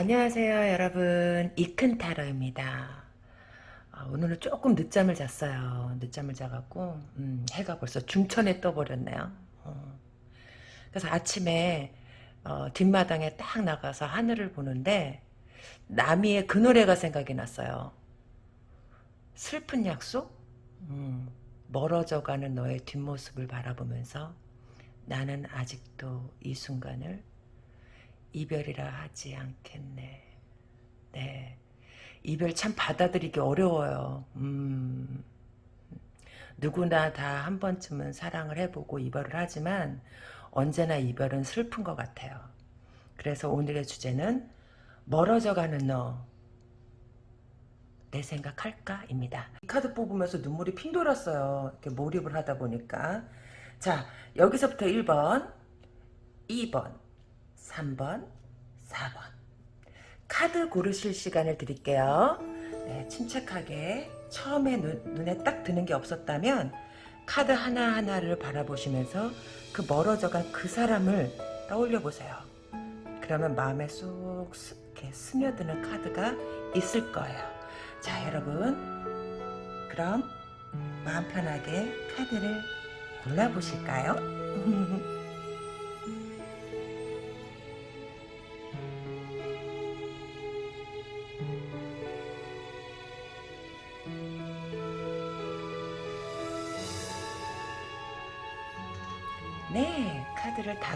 안녕하세요 여러분. 이큰타로입니다. 아, 오늘은 조금 늦잠을 잤어요. 늦잠을 자갖고 음, 해가 벌써 중천에 떠버렸네요. 어. 그래서 아침에 어, 뒷마당에 딱 나가서 하늘을 보는데 나미의 그 노래가 생각이 났어요. 슬픈 약속? 음, 멀어져가는 너의 뒷모습을 바라보면서 나는 아직도 이 순간을 이별이라 하지 않겠네. 네. 이별 참 받아들이기 어려워요. 음. 누구나 다 한 번쯤은 사랑을 해보고 이별을 하지만 언제나 이별은 슬픈 것 같아요. 그래서 오늘의 주제는 멀어져가는 너. 내 생각할까? 입니다. 이 카드 뽑으면서 눈물이 핑 돌았어요. 이렇게 몰입을 하다 보니까. 자, 여기서부터 1번, 2번, 3번, 4번. 카드 고르실 시간을 드릴게요. 네, 침착하게 처음에 눈, 눈에 딱 드는 게 없었다면 카드 하나하나를 바라보시면서 그 멀어져간 그 사람을 떠올려 보세요. 그러면 마음에 쏙 스, 이렇게 스며드는 카드가 있을 거예요. 자 여러분 그럼 마음 편하게 카드를 골라보실까요?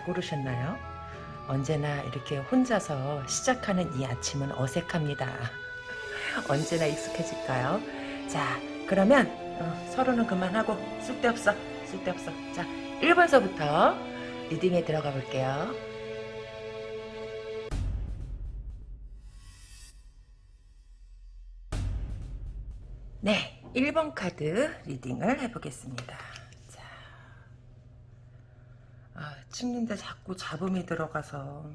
다 고르셨나요? 언제나 이렇게 혼자서 시작하는 이 아침은 어색합니다. 언제나 익숙해질까요? 자, 그러면 어, 서로는 그만하고 쓸데없어, 쓸데없어. 자, 1번서부터 리딩에 들어가 볼게요. 네, 1번 카드 리딩을 해보겠습니다. 자, 아, 찍는데 자꾸 잡음이 들어가서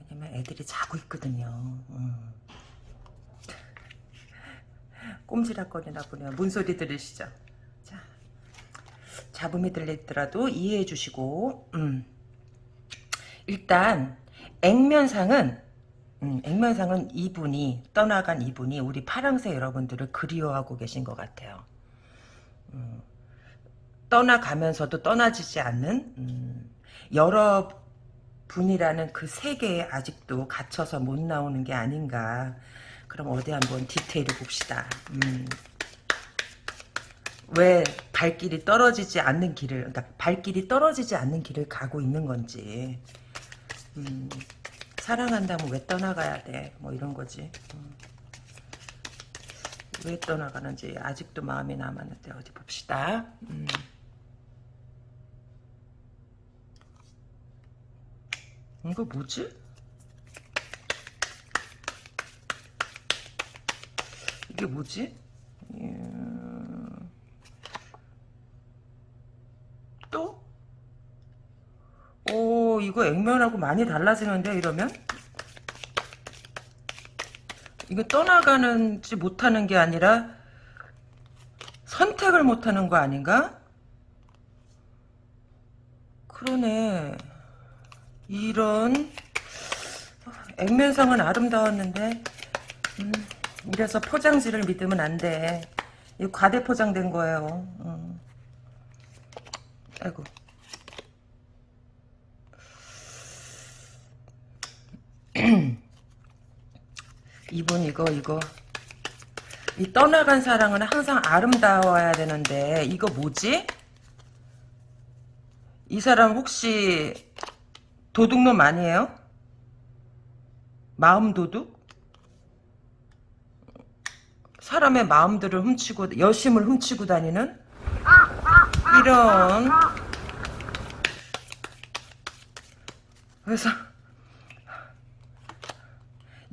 왜냐면 애들이 자고 있거든요. 음. 꼼지락거리나 보네요. 뭔 소리 들으시죠? 자, 잡음이 들리더라도 이해해 주시고 음. 일단 액면상은 음, 액면상은 이분이 떠나간 이분이 우리 파랑새 여러분들을 그리워하고 계신 것 같아요. 음, 떠나가면서도 떠나지지 않는 음, 여러분이라는 그 세계에 아직도 갇혀서 못 나오는 게 아닌가 그럼 어디 한번 디테일을 봅시다. 음. 왜 발길이 떨어지지 않는 길을 그러니까 발길이 떨어지지 않는 길을 가고 있는 건지 음. 사랑한다면 왜 떠나가야 돼? 뭐 이런 거지. 음. 왜 떠나가는지 아직도 마음이 남았는데 어디 봅시다. 음. 이거 뭐지? 이게 뭐지? 음... 또? 오 이거 액면하고 많이 달라지는데 이러면? 이거 떠나가는지 못하는 게 아니라 선택을 못하는 거 아닌가? 그러네 이런 액면상은 아름다웠는데 음, 이래서 포장지를 믿으면 안돼 이 과대 포장된 거예요 음. 아이고 이분 이거 이거 이 떠나간 사랑은 항상 아름다워야 되는데 이거 뭐지? 이 사람 혹시 도둑놈 아니에요? 마음 도둑? 사람의 마음들을 훔치고 여심을 훔치고 다니는 이런 그래서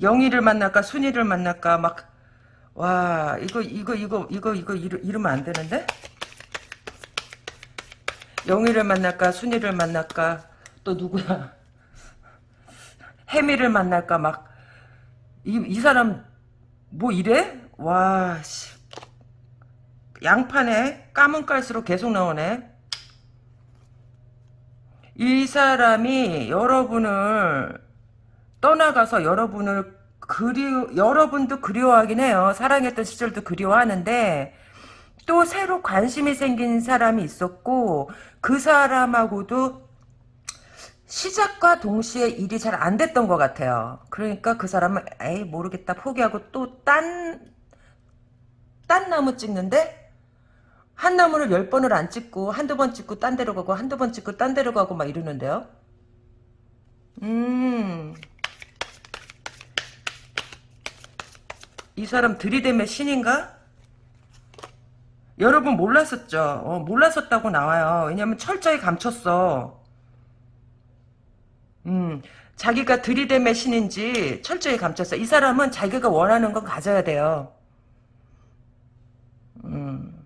영희를 만날까 순이를 만날까 막 와 이거 이거 이거 이거 이거 이러, 이러면 안 되는데 영희를 만날까 순이를 만날까 또 누구야 해미를 만날까 막 이 이 사람 뭐 이래 와 씨. 양판에 까문 깔수록 계속 나오네 이 사람이 여러분을 떠나가서 여러분을 그리 여러분도 그리워하긴 해요. 사랑했던 시절도 그리워하는데 또 새로 관심이 생긴 사람이 있었고 그 사람하고도 시작과 동시에 일이 잘 안 됐던 것 같아요. 그러니까 그 사람은 에이 모르겠다 포기하고 또 딴 딴 나무 찍는데 한 나무를 열 번을 안 찍고 한두 번 찍고 딴 데로 가고 한두 번 찍고 딴 데로 가고 막 이러는데요. 음. 이 사람 들이댐의 신인가? 여러분 몰랐었죠? 어, 몰랐었다고 나와요. 왜냐면 철저히 감췄어. 음, 자기가 들이댐의 신인지 철저히 감췄어. 이 사람은 자기가 원하는 건 가져야 돼요. 음.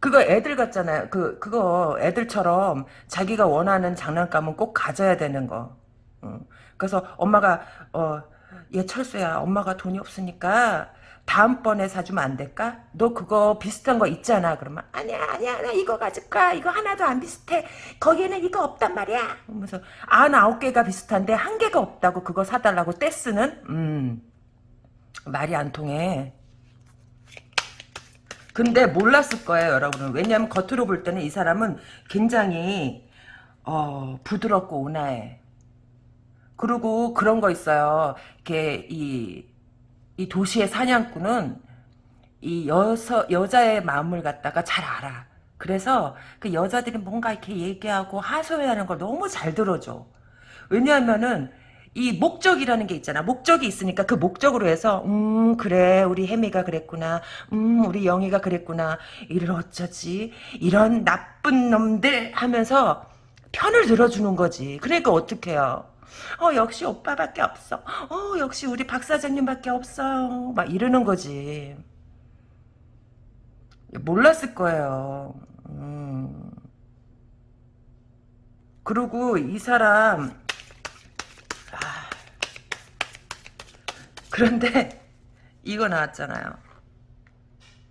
그거 애들 같잖아요. 그, 그거 애들처럼 자기가 원하는 장난감은 꼭 가져야 되는 거. 어. 그래서 엄마가, 어, 얘 철수야. 엄마가 돈이 없으니까 다음번에 사주면 안 될까? 너 그거 비슷한 거 있잖아. 그러면 아니야 아니야 나 이거 가질까? 이거 하나도 안 비슷해. 거기에는 이거 없단 말이야. 그러면서 아 아홉 개가 비슷한데 한 개가 없다고 그거 사달라고 떼쓰는? 음 말이 안 통해. 근데 몰랐을 거예요, 여러분은. 왜냐하면 겉으로 볼 때는 이 사람은 굉장히 어, 부드럽고 온화해. 그리고 그런 거 있어요. 이렇게 이, 이 도시의 사냥꾼은 이 여서, 여자의 마음을 갖다가 잘 알아. 그래서 그 여자들이 뭔가 이렇게 얘기하고 하소연하는 걸 너무 잘 들어줘. 왜냐하면은 이 목적이라는 게 있잖아. 목적이 있으니까 그 목적으로 해서 음 그래 우리 혜미가 그랬구나. 음 우리 영희가 그랬구나. 이를 어쩌지? 이런 나쁜 놈들 하면서 편을 들어주는 거지. 그러니까 어떡해요. 어 역시 오빠밖에 없어. 어 역시 우리 박 사장님밖에 없어요. 막 이러는 거지. 몰랐을 거예요. 음. 그리고 이 사람 그런데 이거 나왔잖아요.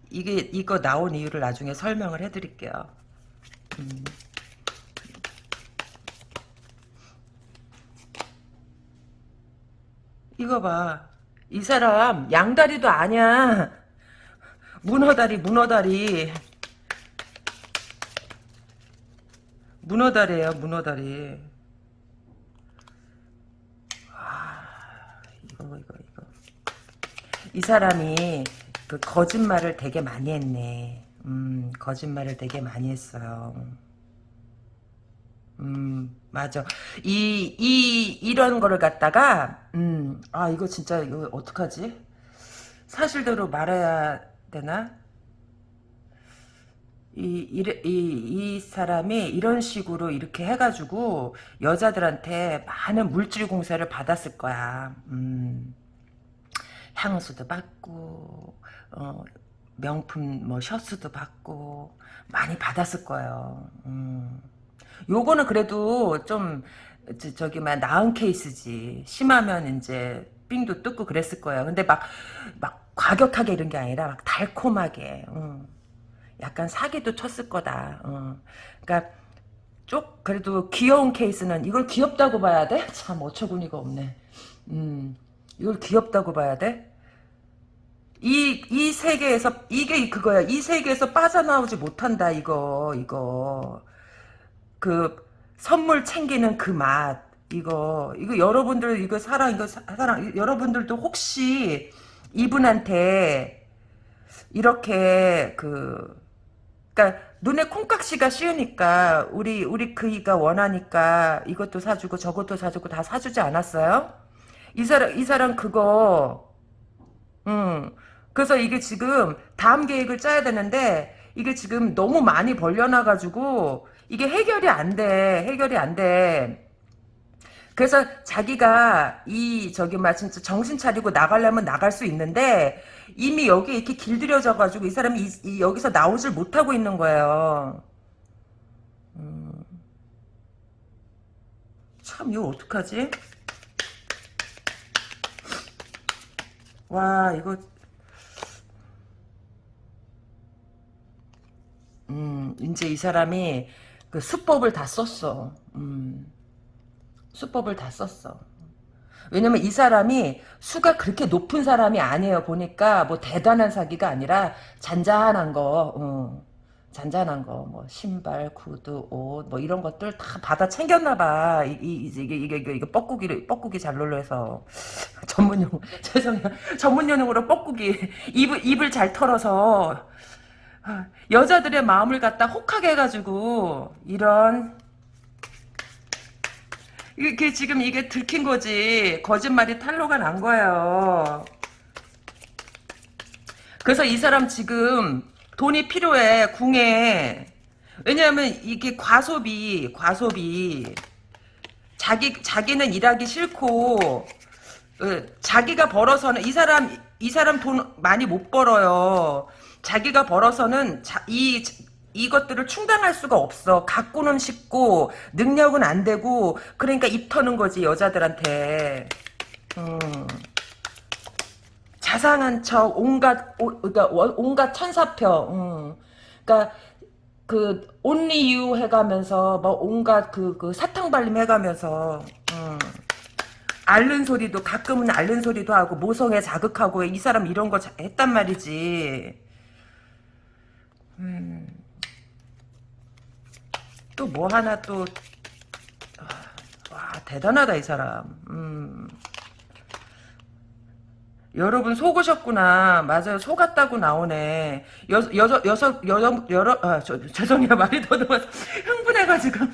이게 이거 나온 이유를 나중에 설명을 해드릴게요. 음. 이거 봐. 이 사람 양다리도 아니야. 문어다리 문어다리. 문어다리예요 문어다리. 아, 이거 이거 이거. 이 사람이 그 거짓말을 되게 많이 했네. 음, 거짓말을 되게 많이 했어요. 음, 맞아. 이, 이, 이런 거를 갖다가, 음, 아, 이거 진짜, 이거 어떡하지? 사실대로 말해야 되나? 이, 이, 이, 이 사람이 이런 식으로 이렇게 해가지고 여자들한테 많은 물질 공세를 받았을 거야. 음, 향수도 받고, 어, 명품 뭐 셔츠도 받고, 많이 받았을 거예요. 음. 요거는 그래도 좀 저기 막 나은 케이스지. 심하면 이제 삥도 뜯고 그랬을 거예요. 근데 막 막 과격하게 이런 게 아니라 막 달콤하게. 음. 약간 사기도 쳤을 거다. 음. 그러니까 쪽 그래도 귀여운 케이스는 이걸 귀엽다고 봐야 돼? 참 어처구니가 없네. 음. 이걸 귀엽다고 봐야 돼? 이, 이 세계에서, 이게 그거야. 이 세계에서 빠져나오지 못한다, 이거, 이거. 그 선물 챙기는 그 맛 이거 이거 여러분들 이거 사랑 이거 사랑 여러분들도 혹시 이분한테 이렇게 그 그러니까 눈에 콩깍지가 씌우니까 우리 우리 그이가 원하니까 이것도 사주고 저것도 사주고 다 사주지 않았어요? 이 사람 이 사람 그거 음 그래서 이게 지금 다음 계획을 짜야 되는데 이게 지금 너무 많이 벌려놔 가지고 이게 해결이 안 돼. 해결이 안 돼. 그래서 자기가 이 저기 막 진짜 정신 차리고 나가려면 나갈 수 있는데 이미 여기 이렇게 길들여져 가지고 이 사람이 이, 이 여기서 나오질 못하고 있는 거예요. 음. 참 이거 어떡하지? 와 이거 음 이제 이 사람이 그 수법을 다 썼어. 음. 수법을 다 썼어. 왜냐면 이 사람이 수가 그렇게 높은 사람이 아니에요. 보니까 뭐 대단한 사기가 아니라 잔잔한 거, 어. 잔잔한 거, 뭐 신발, 구두, 옷, 뭐 이런 것들 다 받아 챙겼나 봐. 이, 이, 이게 이게 이게, 이게 뻐꾸기를 뻐꾸기 잘놀로 해서 전문용 죄송해요. 전문용어로 뻐꾸기 입을 입을 잘 털어서 아, 여자들의 마음을 갖다 혹하게 해가지고 이런 이게 지금 이게 들킨 거지 거짓말이 탄로가 난 거예요. 그래서 이 사람 지금 돈이 필요해 궁에 왜냐하면 이게 과소비 과소비 자기 자기는 일하기 싫고 어, 자기가 벌어서는 이 사람 이 사람 돈 많이 못 벌어요. 자기가 벌어서는 자, 이 이것들을 충당할 수가 없어. 갖고는 싶고 능력은 안 되고 그러니까 입 터는 거지 여자들한테. 음. 자상한 척 온갖 오, 그러니까 온갖 천사표. 음. 그러니까 그 only you 해가면서 뭐 온갖 그, 그 사탕 발림 해가면서 음. 앓는 소리도 가끔은 앓는 소리도 하고 모성애 자극하고 이 사람 이런 거 했단 말이지. 음. 또 뭐 하나 또 와, 대단하다 이 사람. 음. 여러분 속으셨구나. 맞아요. 속았다고 나오네. 여, 여섯, 여섯, 여러, 여러, 아, 저, 죄송해요. 말이 더듬어서 흥분해가지고.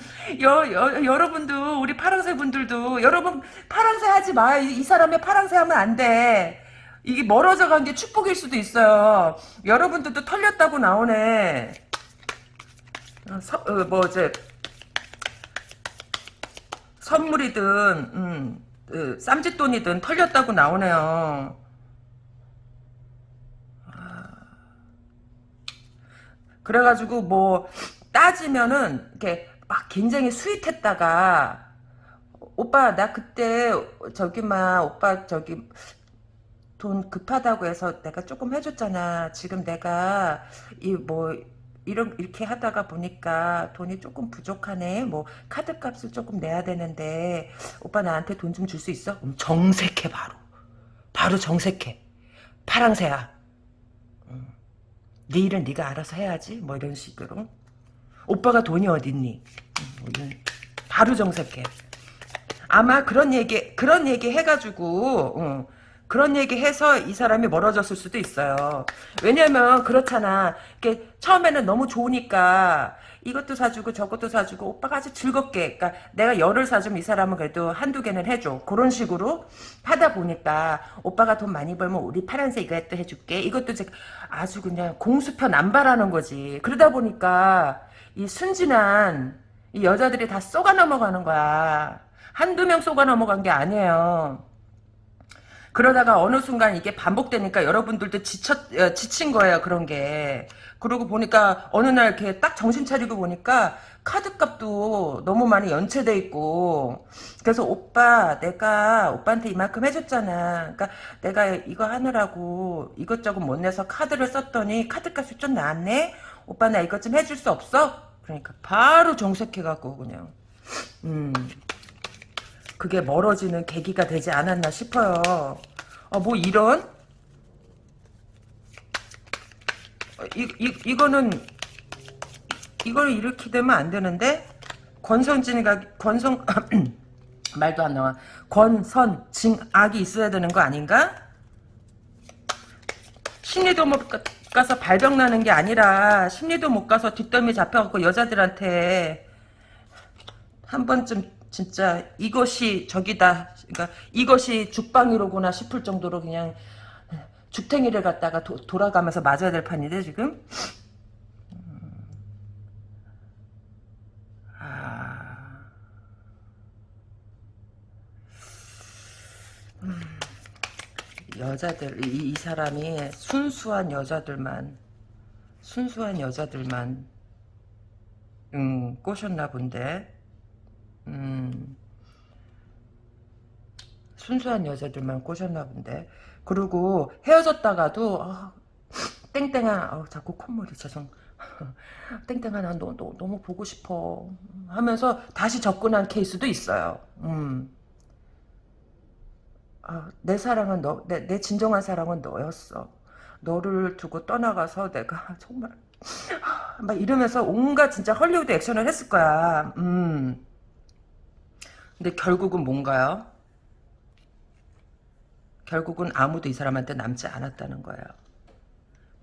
여, 여, 여러분도, 우리 파랑새 분들도, 여러분, 파랑새 하지 마. 이, 이 사람의 파랑새 하면 안 돼. 이게 멀어져 간게 축복일 수도 있어요. 여러분들도 털렸다고 나오네. 어, 서, 어, 뭐, 이제, 선물이든, 음, 그, 쌈짓돈이든 털렸다고 나오네요. 그래가지고 뭐 따지면은 이렇게 막 굉장히 스윗했다가 오빠 나 그때 저기 막 오빠 저기 돈 급하다고 해서 내가 조금 해줬잖아. 지금 내가 이 뭐 이런 이렇게 하다가 보니까 돈이 조금 부족하네. 뭐 카드 값을 조금 내야 되는데 오빠 나한테 돈 좀 줄 수 있어? 정색해 바로. 바로 정색해. 파랑새야. 네 일은 네가 알아서 해야지 뭐 이런 식으로 오빠가 돈이 어딨니 뭐 바로 정색해 아마 그런 얘기 그런 얘기 해가지고 어, 그런 얘기 해서 이 사람이 멀어졌을 수도 있어요. 왜냐면 그렇잖아. 이게 처음에는 너무 좋으니까 이것도 사주고 저것도 사주고 오빠가 아주 즐겁게 그러니까 내가 열을 사주면 이 사람은 그래도 한두 개는 해줘. 그런 식으로 하다 보니까 오빠가 돈 많이 벌면 우리 파란색 이것도 해줄게. 이것도 아주 그냥 공수표 남발하는 거지. 그러다 보니까 이 순진한 이 여자들이 다 쏘가 넘어가는 거야. 한두 명 쏘가 넘어간 게 아니에요 그러다가 어느 순간 이게 반복되니까 여러분들도 지쳐, 어, 지친 거예요, 그런 게. 그러고 보니까 어느 날 이렇게 딱 정신 차리고 보니까 카드값도 너무 많이 연체돼 있고. 그래서 오빠 내가 오빠한테 이만큼 해줬잖아. 그러니까 내가 이거 하느라고 이것저것 못 내서 카드를 썼더니 카드값이 좀 나왔네? 오빠 나 이것 좀 해줄 수 없어? 그러니까 바로 정색해갖고 그냥. 음 그게 멀어지는 계기가 되지 않았나 싶어요. 어, 뭐 이런? 어, 이, 이, 이거는 이걸 이렇게 되면 안 되는데? 권선진이가 권선 말도 안 나와. 권선징악이 있어야 되는 거 아닌가? 심리도 못 가서 발병 나는 게 아니라 심리도 못 가서 뒷덜미 잡혀갖고 여자들한테 한 번쯤 진짜 이것이 저기다 그러니까 이것이 죽방이로구나 싶을 정도로 그냥 죽탱이를 갖다가 도, 돌아가면서 맞아야 될 판인데 지금? 여자들 이, 이, 사람이 순수한 여자들만 순수한 여자들만 음, 꼬셨나 본데 음, 순수한 여자들만 꼬셨나 본데 그리고 헤어졌다가도 어, 땡땡아 어, 자꾸 콧물이 죄송 땡땡아 난 너, 너, 너무 보고 싶어 하면서 다시 접근한 케이스도 있어요 음. 아, 내 사랑은 너, 내, 내 진정한 사랑은 너였어. 너를 두고 떠나가서 내가 정말 막 이러면서 온갖 진짜 헐리우드 액션을 했을 거야. 음. 근데 결국은 뭔가요? 결국은 아무도 이 사람한테 남지 않았다는 거예요.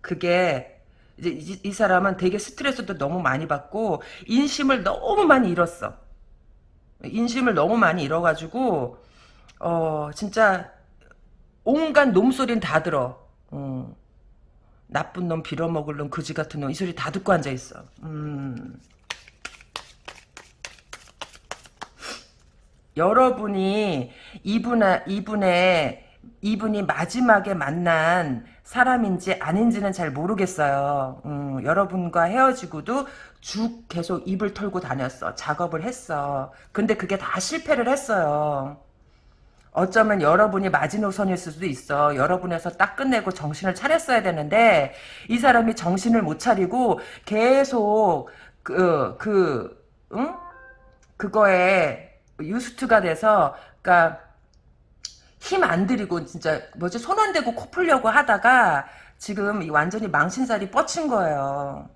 그게 이제 이, 이 사람은 되게 스트레스도 너무 많이 받고 인심을 너무 많이 잃었어. 인심을 너무 많이 잃어가지고 어 진짜 온갖 놈소리는 다 들어. 어. 나쁜 놈, 빌어먹을 놈, 그지 같은 놈 이 소리 다 듣고 앉아 있어. 음. 여러분이 이분아, 이분의 이분이 마지막에 만난 사람인지 아닌지는 잘 모르겠어요. 음, 여러분과 헤어지고도 쭉 계속 입을 털고 다녔어. 작업을 했어. 근데 그게 다 실패를 했어요. 어쩌면 여러분이 마지노선일 수도 있어. 여러분에서 딱 끝내고 정신을 차렸어야 되는데 이 사람이 정신을 못 차리고 계속 그, 그, 응? 그거에 유스트가 돼서 그러니까 힘 안 들이고 진짜 뭐지 손 안 대고 코 풀려고 하다가 지금 완전히 망신살이 뻗친 거예요.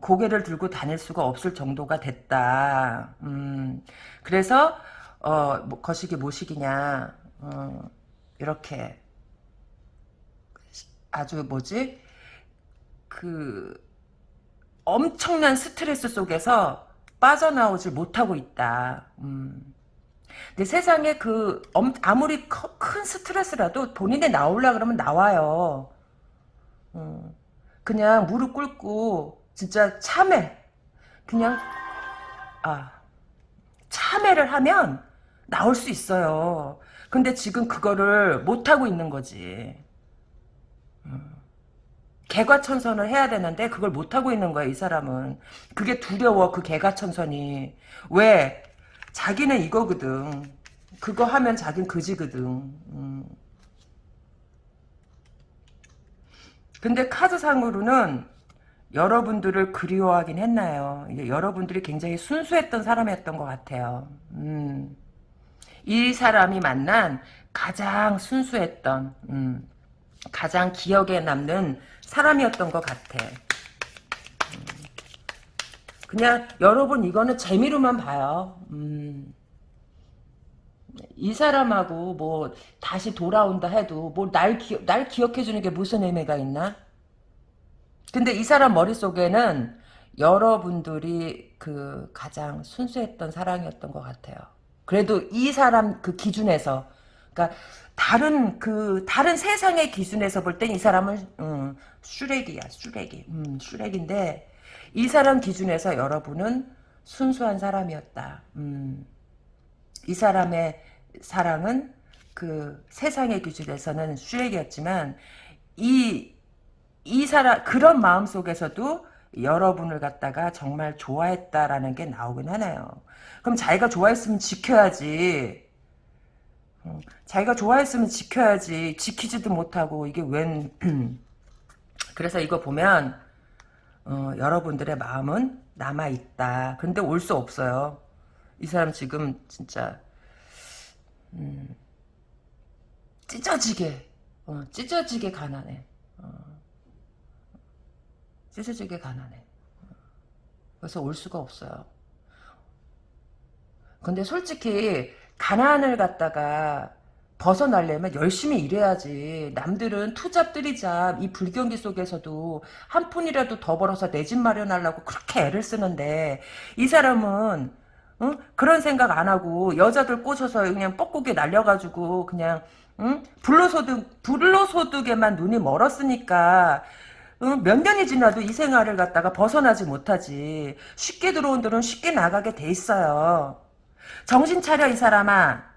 고개를 들고 다닐 수가 없을 정도가 됐다. 음, 그래서 어, 뭐, 거시기 모시기냐, 어, 이렇게, 아주 뭐지, 그, 엄청난 스트레스 속에서 빠져나오질 못하고 있다. 음. 근데 세상에 그, 아무리 큰 스트레스라도 본인이 나오려 그러면 나와요. 음. 그냥 무릎 꿇고, 진짜 참해. 그냥, 아, 참회를 하면, 나올 수 있어요. 근데 지금 그거를 못하고 있는 거지. 음. 개과천선을 해야 되는데 그걸 못하고 있는 거야 이 사람은. 그게 두려워 그 개과천선이. 왜? 자기는 이거거든. 그거 하면 자긴 그지거든. 음. 근데 카드상으로는 여러분들을 그리워하긴 했나요? 여러분들이 굉장히 순수했던 사람이었던 것 같아요. 음. 이 사람이 만난 가장 순수했던 음, 가장 기억에 남는 사람이었던 것 같아. 음, 그냥 여러분 이거는 재미로만 봐요. 음, 이 사람하고 뭐 다시 돌아온다 해도 뭐날 날 기억해 주는 게 무슨 의미가 있나? 근데 이 사람 머릿속에는 여러분들이 그 가장 순수했던 사랑이었던 것 같아요. 그래도 이 사람 그 기준에서 그러니까 다른 그 다른 세상의 기준에서 볼 땐 이 사람은 음, 슈렉이야 슈렉이 음, 슈렉인데 이 사람 기준에서 여러분은 순수한 사람이었다. 음, 이 사람의 사랑은 그 세상의 기준에서는 슈렉이었지만 이 이 사람 그런 마음 속에서도 여러분을 갖다가 정말 좋아했다라는 게 나오긴 하네요. 그럼 자기가 좋아했으면 지켜야지. 어, 자기가 좋아했으면 지켜야지. 지키지도 못하고 이게 웬 그래서 이거 보면 어, 여러분들의 마음은 남아있다. 근데 올 수 없어요. 이 사람 지금 진짜 음, 찢어지게 어, 찢어지게 가난해. 어, 찢어지게 가난해. 그래서 올 수가 없어요. 근데 솔직히 가난을 갖다가 벗어나려면 열심히 일해야지. 남들은 투잡 들이잡 이 불경기 속에서도 한 푼이라도 더 벌어서 내 집 마련하려고 그렇게 애를 쓰는데 이 사람은 응? 그런 생각 안 하고 여자들 꼬셔서 그냥 뻐꾸기 날려가지고 그냥 응? 불로소득 불로소득에만 눈이 멀었으니까 응? 몇 년이 지나도 이 생활을 갖다가 벗어나지 못하지. 쉽게 들어온 들은 쉽게 나가게 돼 있어요. 정신 차려 이 사람아.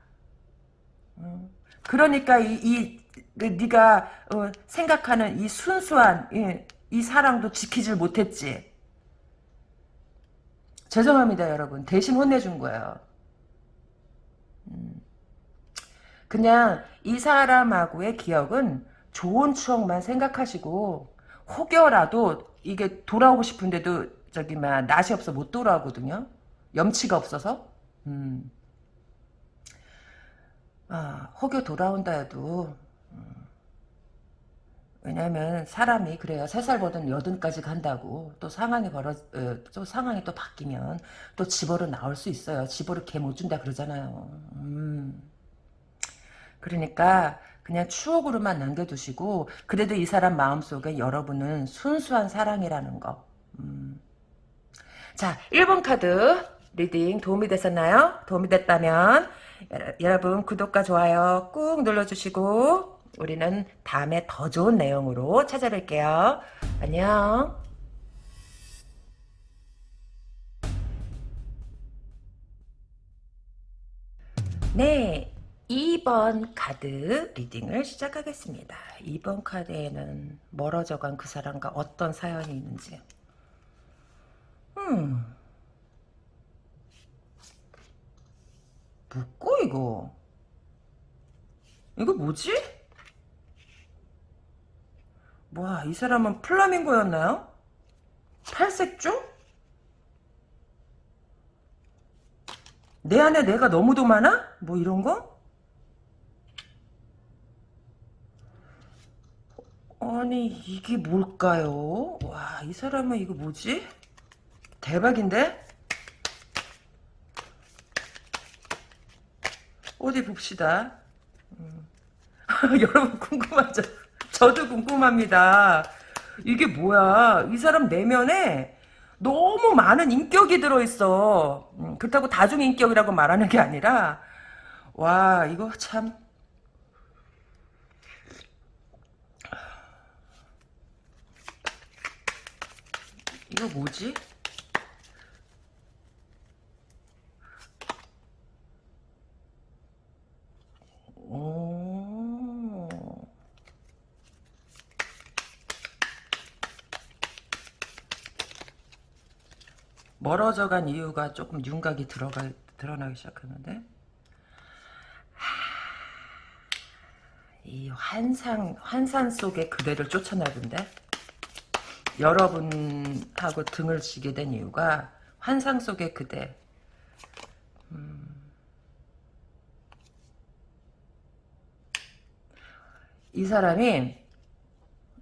그러니까 이, 이그 네가 어, 생각하는 이 순수한 이, 이 사랑도 지키질 못했지. 죄송합니다 여러분. 대신 혼내준 거예요. 음. 그냥 이 사람하고의 기억은 좋은 추억만 생각하시고 혹여라도 이게 돌아오고 싶은데도 저기 막 낯이 없어 못 돌아오거든요. 염치가 없어서. 음. 아, 혹여 돌아온다 해도 음, 왜냐면 사람이 그래요. 세 살 버릇 여든까지 간다고 또 상황이 벌어 어, 또 상황이 또 바뀌면 또 지 버릇 나올 수 있어요. 지 버릇 개 못 준다 그러잖아요. 음. 그러니까 그냥 추억으로만 남겨두시고 그래도 이 사람 마음속에 여러분은 순수한 사랑이라는 거. 음. 자, 1번 카드 reading 도움이 되셨나요? 도움이 됐다면 여러분 구독과 좋아요 꾹 눌러주시고 우리는 다음에 더 좋은 내용으로 찾아뵐게요. 안녕. 네, 2번 카드 리딩을 시작하겠습니다. 2번 카드에는 멀어져간 그 사람과 어떤 사연이 있는지. 음. 뭐고 이거? 이거 뭐지? 뭐야 이 사람은 플라밍고였나요? 팔색조? 내 안에 내가 너무도 많아? 뭐 이런 거? 아니 이게 뭘까요? 와 이 사람은 이거 뭐지? 대박인데? 어디 봅시다. 음. 여러분 궁금하죠? 저도 궁금합니다. 이게 뭐야? 이 사람 내면에 너무 많은 인격이 들어있어. 음, 그렇다고 다중인격이라고 말하는 게 아니라 와 이거 참 이거 뭐지? 오. 멀어져 간 이유가 조금 윤곽이 들어가, 드러나기 시작하는데 이 환상, 환산 속의 그대를 쫓아나던데 여러분하고 등을 지게 된 이유가 환상 속의 그대 음. 이 사람이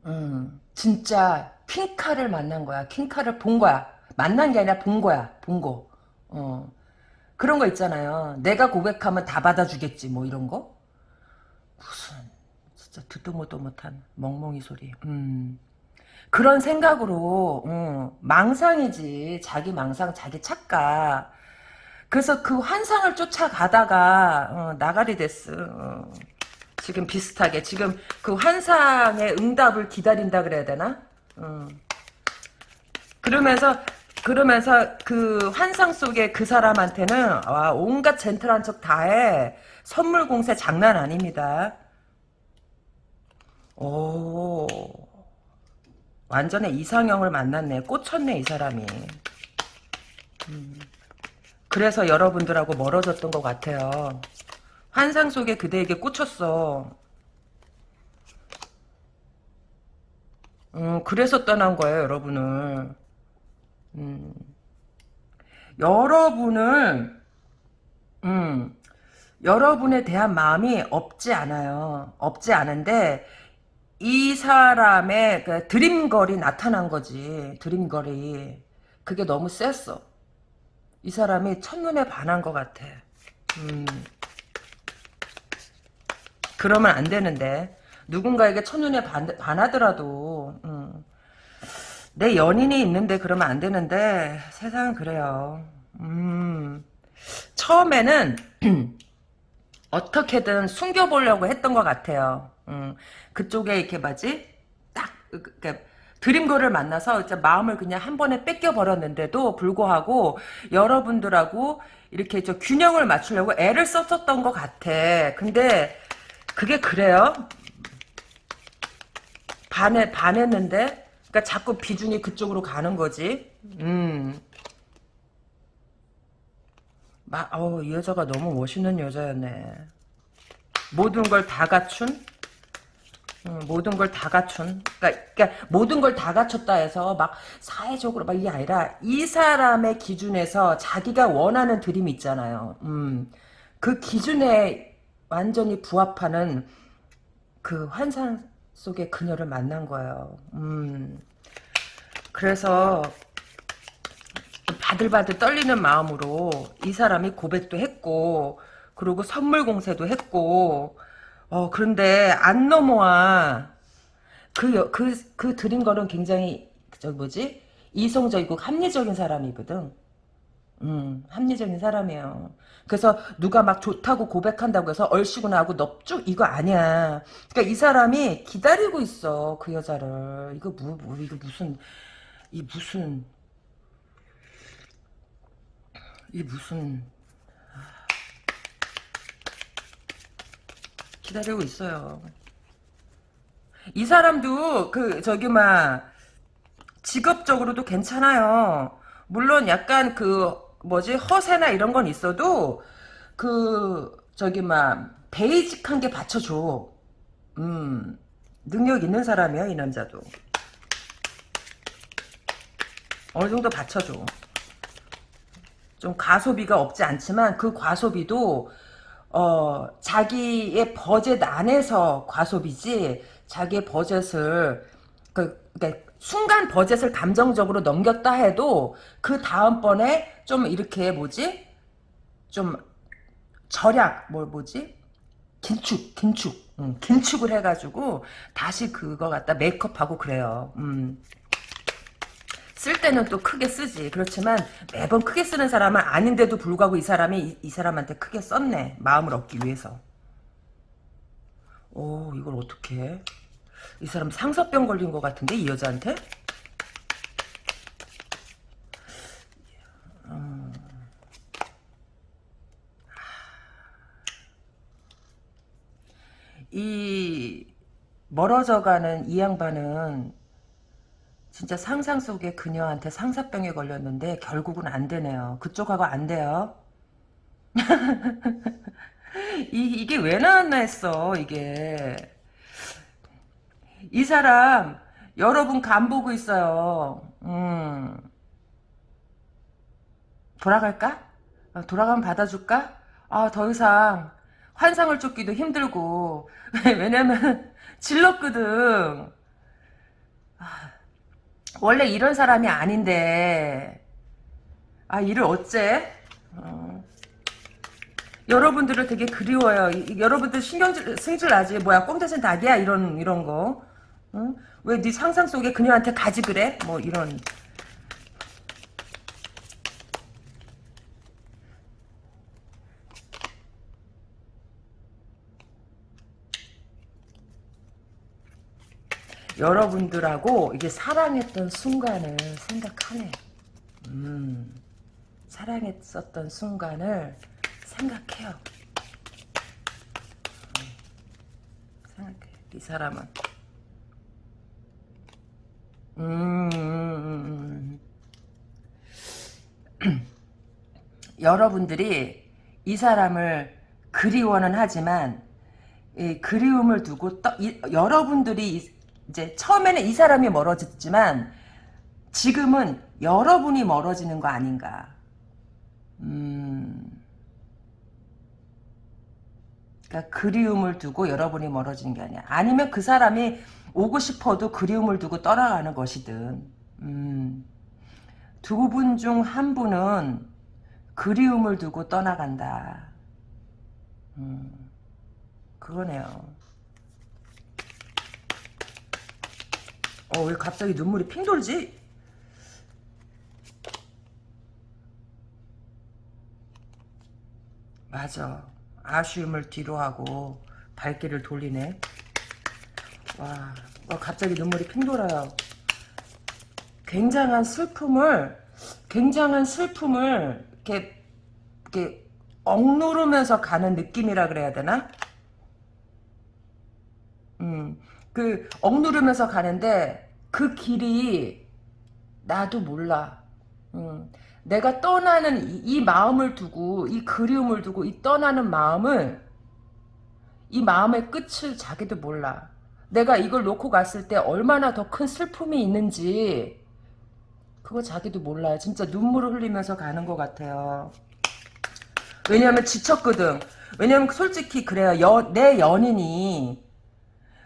음, 진짜 퀸카를 만난 거야. 퀸카를 본 거야. 만난 게 아니라 본 거야. 본 거. 어. 그런 거 있잖아요. 내가 고백하면 다 받아주겠지. 뭐 이런 거. 무슨 진짜 듣도 못도 못한 멍멍이 소리. 음. 그런 생각으로 음, 망상이지. 자기 망상, 자기 착각. 그래서 그 환상을 쫓아가다가 어, 나가리 됐어. 어. 지금 비슷하게 지금 그 환상의 응답을 기다린다 그래야 되나? 음. 그러면서 그러면서 그 환상 속에 그 사람한테는 와 온갖 젠틀한 척 다해 선물 공세 장난 아닙니다. 오 완전히 이상형을 만났네 꽂혔네 이 사람이. 음. 그래서 여러분들하고 멀어졌던 것 같아요. 환상 속에 그대에게 꽂혔어. 음, 그래서 떠난 거예요, 여러분을. 음. 여러분을, 음, 여러분에 대한 마음이 없지 않아요. 없지 않은데, 이 사람의 그 드림걸이 나타난 거지. 드림걸이. 그게 너무 셌어. 이 사람이 첫눈에 반한 것 같아. 음. 그러면 안 되는데 누군가에게 첫눈에 반, 반하더라도 음, 내 연인이 있는데 그러면 안 되는데 세상은 그래요. 음, 처음에는 어떻게든 숨겨보려고 했던 것 같아요. 음, 그쪽에 이렇게 뭐지? 딱 그, 드림걸을 만나서 이제 마음을 그냥 한 번에 뺏겨 버렸는데도 불구하고 여러분들하고 이렇게 저 균형을 맞추려고 애를 썼었던 것 같아. 근데 그게 그래요? 반해, 반했는데? 그니까 자꾸 비중이 그쪽으로 가는 거지. 음. 마, 어우, 이 여자가 너무 멋있는 여자였네. 모든 걸 다 갖춘? 음, 모든 걸 다 갖춘. 그러니까, 그러니까, 모든 걸 다 갖췄다 해서 막 사회적으로 막 이게 아니라 이 사람의 기준에서 자기가 원하는 드림이 있잖아요. 음, 그 기준에 완전히 부합하는 그 환상 속의 그녀를 만난 거예요. 음. 그래서 바들바들 떨리는 마음으로 이 사람이 고백도 했고 그리고 선물 공세도 했고 어 그런데 안 넘어와 그그그 드린 거는 굉장히 저 뭐지 이성적이고 합리적인 사람이거든. 음 합리적인 사람이에요. 그래서 누가 막 좋다고 고백한다고 해서 얼씨구나 하고 넙죽 이거 아니야. 그러니까 이 사람이 기다리고 있어 그 여자를. 이거 뭐, 뭐 이거 무슨 이 무슨 이 무슨 기다리고 있어요. 이 사람도 그 저기 막 직업적으로도 괜찮아요. 물론 약간 그 뭐지 허세나 이런 건 있어도 그 저기 막 베이직한 게 받쳐줘. 음 능력 있는 사람이야 이 남자도. 어느 정도 받쳐줘. 좀 과소비가 없지 않지만 그 과소비도 어 자기의 버젯 안에서 과소비지 자기의 버젯을 그 그러니까 순간 버젯을 감정적으로 넘겼다 해도 그 다음번에 좀 이렇게 뭐지 좀 절약 뭐 뭐지 긴축 긴축 음, 긴축을 해가지고 다시 그거 갖다 메이크업하고 그래요. 음. 쓸 때는 또 크게 쓰지. 그렇지만 매번 크게 쓰는 사람은 아닌데도 불구하고 이 사람이 이, 이 사람한테 크게 썼네. 마음을 얻기 위해서. 오 이걸 어떻게 해? 이 사람 상서병 걸린 것 같은데 이 여자한테? 음. 이 멀어져가는 이 양반은 진짜 상상 속의 그녀한테 상사병에 걸렸는데 결국은 안 되네요. 그쪽하고 안 돼요. 이, 이게 왜 나왔나 했어 이게 이 사람 여러분 간 보고 있어요 음. 돌아갈까? 어, 돌아가면 받아줄까? 아 더 이상 환상을 쫓기도 힘들고 왜냐면 질렀거든 아, 원래 이런 사람이 아닌데 아 일을 어째 어. 여러분들을 되게 그리워요. 이, 여러분들 신경질 승질 나지 뭐야 꽁대신 닭이야 이런 이런 거. 응? 왜네 상상 속에 그녀한테 가지 그래? 뭐 이런. 여러분들하고 이게 사랑했던 순간을 생각하네. 음, 사랑했었던 순간을 생각해요. 생각해. 이 사람은. 음, 여러분들이 이 사람을 그리워는 하지만 이 그리움을 두고 떠, 이, 여러분들이 이제 처음에는 이 사람이 멀어졌지만 지금은 여러분이 멀어지는 거 아닌가. 음. 그러니까 그리움을 두고 여러분이 멀어지는 게 아니야. 아니면 그 사람이 오고 싶어도 그리움을 두고 떠나가는 것이든 음, 두 분 중 한 분은 그리움을 두고 떠나간다. 음, 그거네요. 어, 왜 갑자기 눈물이 핑 돌지? 맞아. 아쉬움을 뒤로 하고 발길을 돌리네. 와, 와 갑자기 눈물이 핑 돌아요. 굉장한 슬픔을 굉장한 슬픔을 이렇게 이렇게 억누르면서 가는 느낌이라 그래야 되나? 음, 그 억누르면서 가는데 그 길이 나도 몰라. 음, 내가 떠나는 이, 이, 마음을 두고 이 그리움을 두고 이 떠나는 마음을 이 마음의 끝을 자기도 몰라. 내가 이걸 놓고 갔을 때 얼마나 더 큰 슬픔이 있는지 그거 자기도 몰라요. 진짜 눈물을 흘리면서 가는 것 같아요. 왜냐하면 지쳤거든. 왜냐면 솔직히 그래요. 여, 내 연인이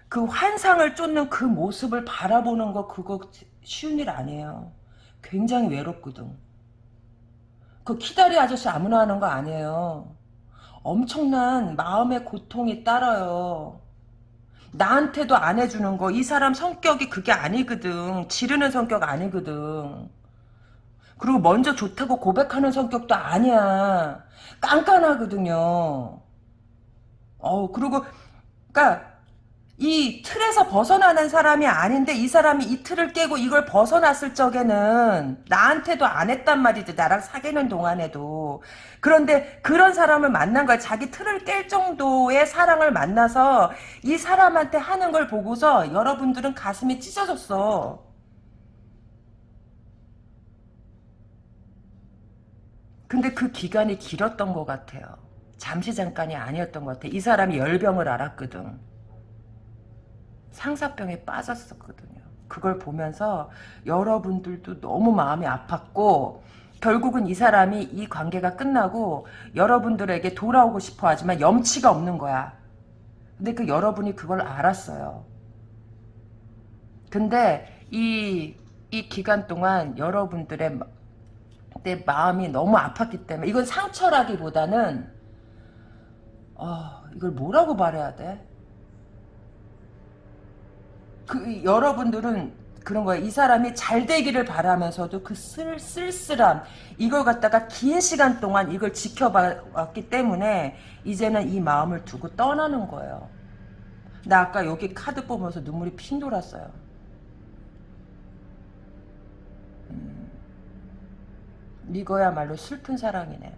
그 환상을 쫓는 그 모습을 바라보는 거 그거 쉬운 일 아니에요. 굉장히 외롭거든. 그 키다리 아저씨 아무나 하는 거 아니에요. 엄청난 마음의 고통이 따라요. 나한테도 안 해주는 거 이 사람 성격이 그게 아니거든. 지르는 성격 아니거든. 그리고 먼저 좋다고 고백하는 성격도 아니야. 깐깐하거든요. 어 그리고 그니까 이 틀에서 벗어나는 사람이 아닌데 이 사람이 이 틀을 깨고 이걸 벗어났을 적에는 나한테도 안 했단 말이지 나랑 사귀는 동안에도. 그런데 그런 사람을 만난 거야. 자기 틀을 깰 정도의 사랑을 만나서 이 사람한테 하는 걸 보고서 여러분들은 가슴이 찢어졌어. 근데 그 기간이 길었던 것 같아요. 잠시 잠깐이 아니었던 것 같아. 이 사람이 열병을 앓았거든 상사병에 빠졌었거든요. 그걸 보면서 여러분들도 너무 마음이 아팠고 결국은 이 사람이 이 관계가 끝나고 여러분들에게 돌아오고 싶어 하지만 염치가 없는 거야. 근데 그 여러분이 그걸 알았어요. 근데 이, 이 기간 동안 여러분들의 내 마음이 너무 아팠기 때문에 이건 상처라기보다는 어, 이걸 뭐라고 말해야 돼? 그 여러분들은 그런 거예요. 이 사람이 잘 되기를 바라면서도 그 쓸, 쓸쓸함 이걸 갖다가 긴 시간 동안 이걸 지켜봤기 때문에 이제는 이 마음을 두고 떠나는 거예요. 나 아까 여기 카드 보면서 눈물이 핑 돌았어요. 음, 이거야말로 슬픈 사랑이네.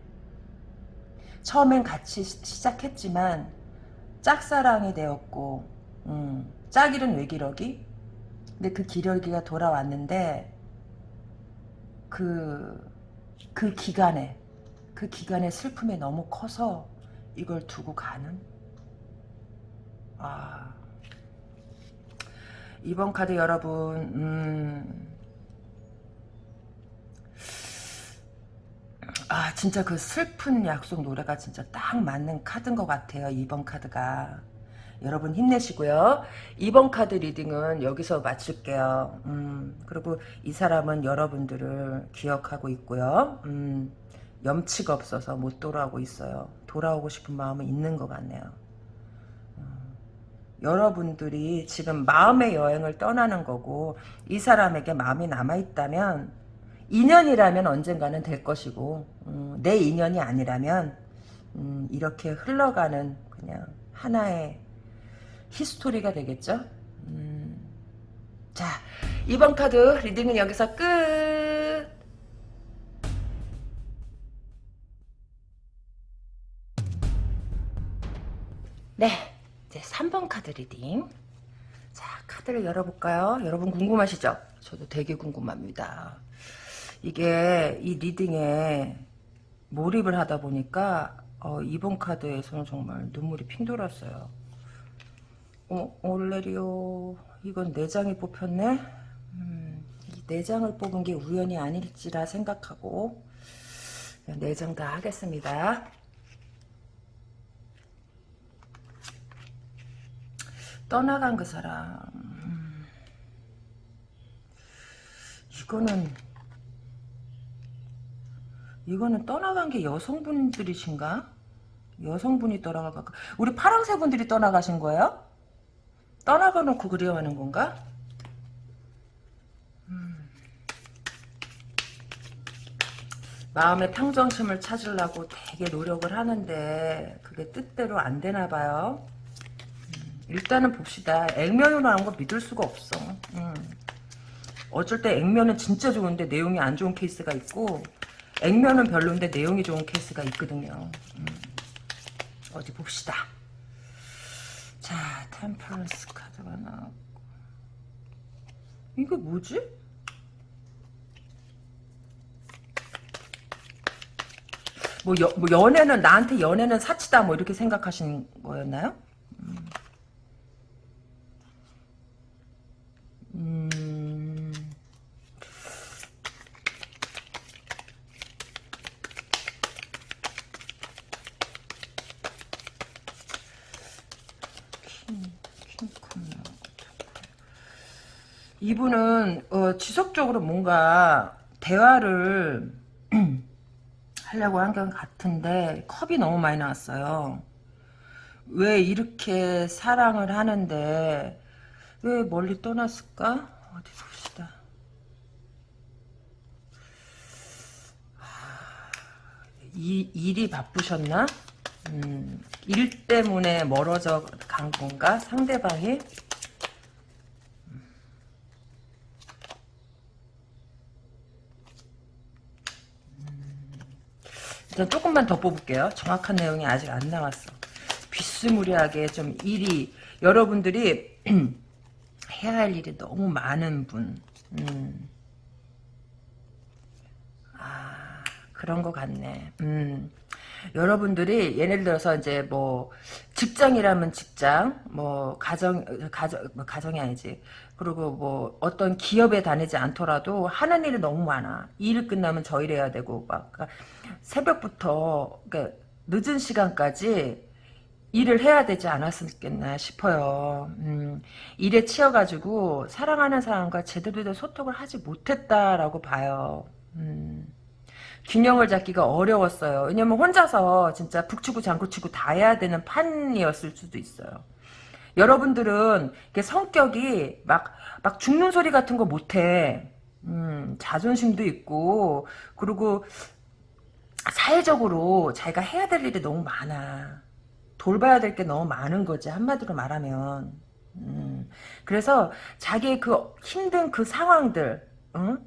처음엔 같이 시 작했지만 짝사랑이 되었고 음, 짝이른 외기러기? 근데 그 기러기가 돌아왔는데 그, 그 기간에 그 기간의 슬픔이 너무 커서 이걸 두고 가는? 아. 이번 카드 여러분 음, 아 진짜 그 슬픈 약속 노래가 진짜 딱 맞는 카드인 것 같아요 이번 카드가 여러분 힘내시고요. 이번 카드 reading은 여기서 마칠게요. 음, 그리고 이 사람은 여러분들을 기억하고 있고요. 음, 염치가 없어서 못 돌아오고 있어요. 돌아오고 싶은 마음은 있는 것 같네요. 음, 여러분들이 지금 마음의 여행을 떠나는 거고 이 사람에게 마음이 남아있다면 인연이라면 언젠가는 될 것이고 음, 내 인연이 아니라면 음, 이렇게 흘러가는 그냥 하나의 히스토리가 되겠죠. 음. 자 이번 카드 reading은 여기서 끝. 네 이제 3번 카드 reading 자 카드를 열어볼까요 여러분 궁금하시죠 저도 되게 궁금합니다 이게 이 reading에 몰입을 하다 보니까 어, 이번 카드에서는 정말 눈물이 핑 돌았어요 어, 올레리오 이건 4장이 뽑혔네 음, 이 4장을 뽑은 게 우연이 아닐지라 생각하고 4장 다 하겠습니다 떠나간 그 사람 음, 이거는 이거는 떠나간 게 여성분들이신가? 여성분이 떠나간 거 우리 파랑새 분들이 떠나가신 거예요? 떠나가 놓고 그리워하는 건가? 음. 마음의 평정심을 찾으려고 되게 노력을 하는데 그게 뜻대로 안 되나 봐요. 음. 일단은 봅시다. 액면으로 나온 거 믿을 수가 없어. 음. 어쩔 때 액면은 진짜 좋은데 내용이 안 좋은 케이스가 있고 액면은 별로인데 내용이 좋은 케이스가 있거든요. 음. 어디 봅시다. 자, Temperance 카드가 나왔고. 이게 뭐지? 뭐, 여, 뭐 연애는 나한테 연애는 사치다 뭐 이렇게 생각하신 거였나요? 이분은 어, 지속적으로 뭔가 대화를 하려고 한 것 같은데 컵이 너무 많이 나왔어요. 왜 이렇게 사랑을 하는데 왜 멀리 떠났을까? 어디 봅시다. 이, 일이 바쁘셨나? 음, 일 때문에 멀어져 간 건가? 상대방이? 일단 조금만 더 뽑을게요. 정확한 내용이 아직 안 나왔어. 비스무리하게 좀 일이 여러분들이 해야 할 일이 너무 많은 분. 음. 아 그런 것 같네. 음. 여러분들이 예를 들어서 이제 뭐 직장이라면 직장, 뭐 가정 가정 뭐 가정이 아니지. 그리고 뭐 어떤 기업에 다니지 않더라도 하는 일이 너무 많아. 일 끝나면 저 일해야 되고 막 그러니까 새벽부터 그러니까 늦은 시간까지 일을 해야 되지 않았겠나 싶어요. 음, 일에 치여가지고 사랑하는 사람과 제대로 된 소통을 하지 못했다라고 봐요. 음. 균형을 잡기가 어려웠어요. 왜냐면 혼자서 진짜 북치고 장구치고 다 해야 되는 판이었을 수도 있어요. 여러분들은 성격이 막, 막 죽는 소리 같은 거 못해. 음, 자존심도 있고, 그리고 사회적으로 자기가 해야 될 일이 너무 많아. 돌봐야 될 게 너무 많은 거지, 한마디로 말하면. 음, 그래서 자기의 그 힘든 그 상황들, 응?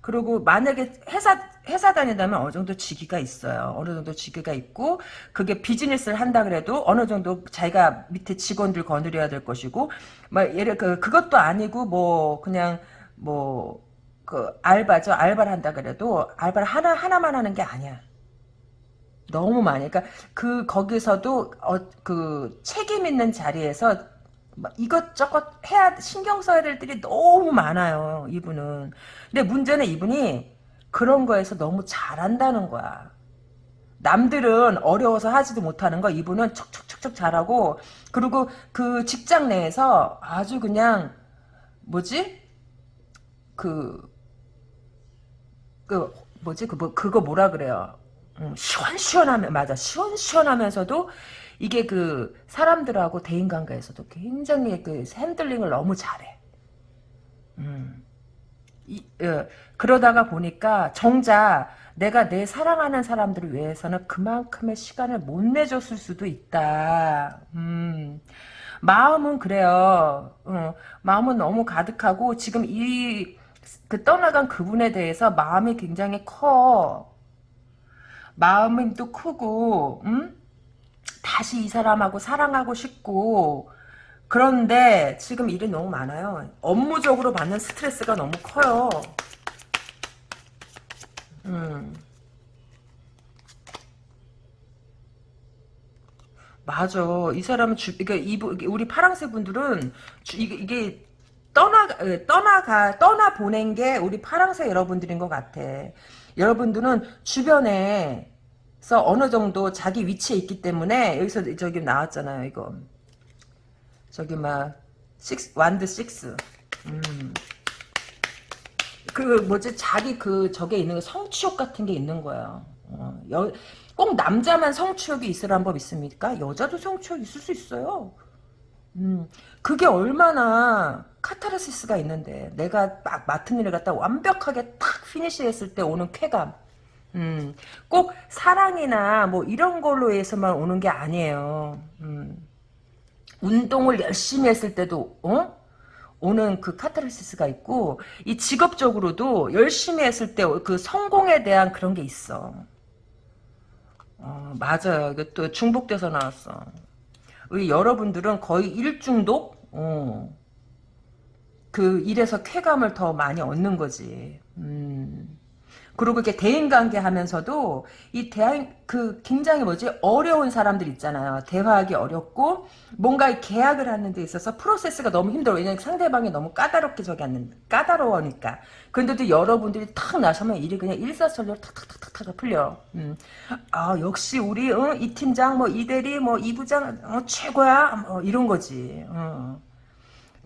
그리고 만약에 회사 회사 다닌다면 어느 정도 직위가 있어요. 어느 정도 직위가 있고 그게 비즈니스를 한다 그래도 어느 정도 자기가 밑에 직원들 거느려야 될 것이고 뭐 예를 그 그것도 아니고 뭐 그냥 뭐 그 알바죠. 알바를 한다 그래도 알바를 하나 하나만 하는 게 아니야. 너무 많이. 그러니까 그 거기서도 어, 그 책임 있는 자리에서 이것저것 해야 신경 써야 될 일이 너무 많아요. 이분은. 근데 문제는 이분이 그런 거에서 너무 잘한다는 거야. 남들은 어려워서 하지도 못하는 거 이분은 척척척척 잘하고 그리고 그 직장 내에서 아주 그냥 뭐지 그그 뭐지 그 뭐, 그거 뭐라 그래요 음, 시원시원하면 맞아 시원시원하면서도 이게 그 사람들하고 대인관계에서도 굉장히 그 핸들링을 너무 잘해. 음. 이, 어, 그러다가 보니까 정작 내가 내 사랑하는 사람들을 위해서는 그만큼의 시간을 못 내줬을 수도 있다. 음. 마음은 그래요. 어, 마음은 너무 가득하고 지금 이 그 떠나간 그분에 대해서 마음이 굉장히 커. 마음이 또 크고, 음? 다시 이 사람하고 사랑하고 싶고 그런데 지금 일이 너무 많아요. 업무적으로 받는 스트레스가 너무 커요. 음. 맞아. 이 사람은 주, 그러니까 이부, 우리 파랑새 분들은 주, 이게, 이게 떠나 떠나가 떠나 보낸 게 우리 파랑새 여러분들인 것 같아. 여러분들은 주변에 그래서 어느 정도 자기 위치에 있기 때문에 여기서 저기 나왔잖아요 이거 저기 막 식스 완드 식스 음. 그 뭐지? 자기 그 저게 있는 거 성취욕 같은 게 있는 거예요 어, 여, 꼭 남자만 성취욕이 있으란 법 있습니까? 여자도 성취욕 있을 수 있어요. 음, 그게 얼마나 카타르시스가 있는데 내가 막 맡은 일을 갖다 완벽하게 탁 finish했을 때 오는 쾌감. 음, 꼭 사랑이나 뭐 이런 걸로 해서만 오는 게 아니에요. 음, 운동을 열심히 했을 때도 어? 오는 그 카타르시스가 있고 이 직업적으로도 열심히 했을 때 그 성공에 대한 그런 게 있어. 어, 맞아요. 이것도 중복돼서 나왔어. 우리 여러분들은 거의 일중독? 어. 그 일에서 쾌감을 더 많이 얻는 거지. 음. 그리고 이렇게 대인관계 하면서도 이 대한 그 굉장히 뭐지 어려운 사람들 있잖아요. 대화하기 어렵고 뭔가 계약을 하는 데 있어서 프로세스가 너무 힘들어. 왜냐면 상대방이 너무 까다롭게 저기 하는 까다로우니까. 그런데도 여러분들이 탁 나서면 일이 그냥 일사천리로 탁탁탁탁탁 풀려. 음. 아 역시 우리 어, 이 팀장 뭐 이 대리 뭐 이 부장 어, 최고야 뭐 이런 거지. 어.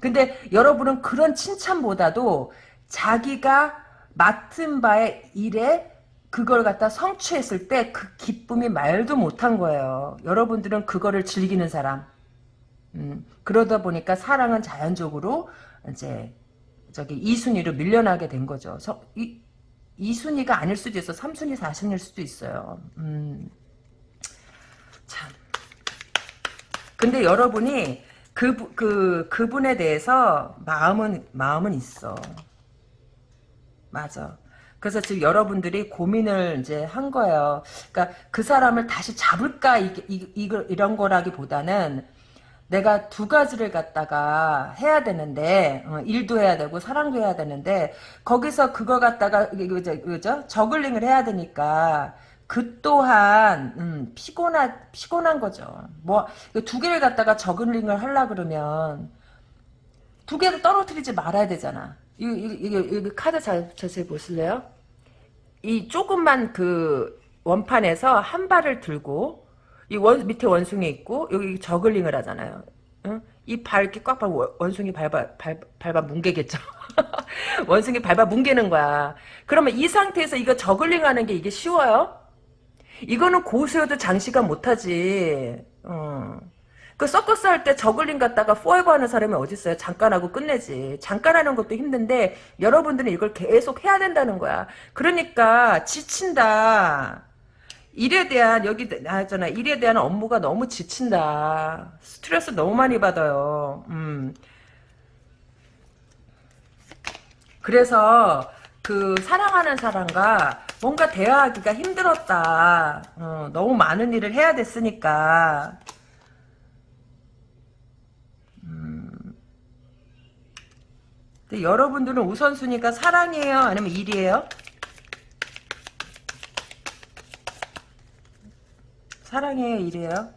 근데 여러분은 그런 칭찬보다도 자기가 맡은 바의 일에 그걸 갖다 성취했을 때 그 기쁨이 말도 못한 거예요. 여러분들은 그거를 즐기는 사람. 음, 그러다 보니까 사랑은 자연적으로 이제 저기 2순위로 밀려나게 된 거죠. 서, 이, 2순위가 아닐 수도 있어. 3순위, 4순위일 수도 있어요. 음, 참. 근데 여러분이 그, 그, 그분에 대해서 마음은, 마음은 있어. 맞아. 그래서 지금 여러분들이 고민을 이제 한 거예요. 그러니까 그 사람을 다시 잡을까, 이, 이, 이, 이런 거라기보다는 내가 두 가지를 갖다가 해야 되는데 어, 일도 해야 되고 사랑도 해야 되는데 거기서 그거 갖다가 그죠, 그죠? 저글링을 해야 되니까 그 또한 음, 피곤한 피곤한 거죠. 뭐 두 개를 갖다가 저글링을 하려 그러면 두 개를 떨어뜨리지 말아야 되잖아. 이, 이, 이, 이 카드 자, 자세히 보실래요? 이 조금만 그 원판에서 한 발을 들고 이 원, 밑에 원숭이 있고 여기 저글링을 하잖아요. 응? 이발 이렇게 꽉 밟고 원숭이 밟아 밟, 밟아 뭉개겠죠. 원숭이 밟아 뭉개는 거야. 그러면 이 상태에서 이거 저글링 하는 게 이게 쉬워요? 이거는 고수여도 장시간 못하지. 어. 그 서커스 할 때 저글링 갖다가 포에버 하는 사람이 어딨어요? 잠깐 하고 끝내지. 잠깐 하는 것도 힘든데 여러분들은 이걸 계속 해야 된다는 거야. 그러니까 지친다. 일에 대한 여기 나잖아 일에 대한 업무가 너무 지친다 스트레스 너무 많이 받아요 음. 그래서 그 사랑하는 사람과 뭔가 대화하기가 힘들었다 어, 너무 많은 일을 해야 됐으니까 근데 여러분들은 우선순위가 사랑이에요 아니면 일이에요 사랑해요 이래요?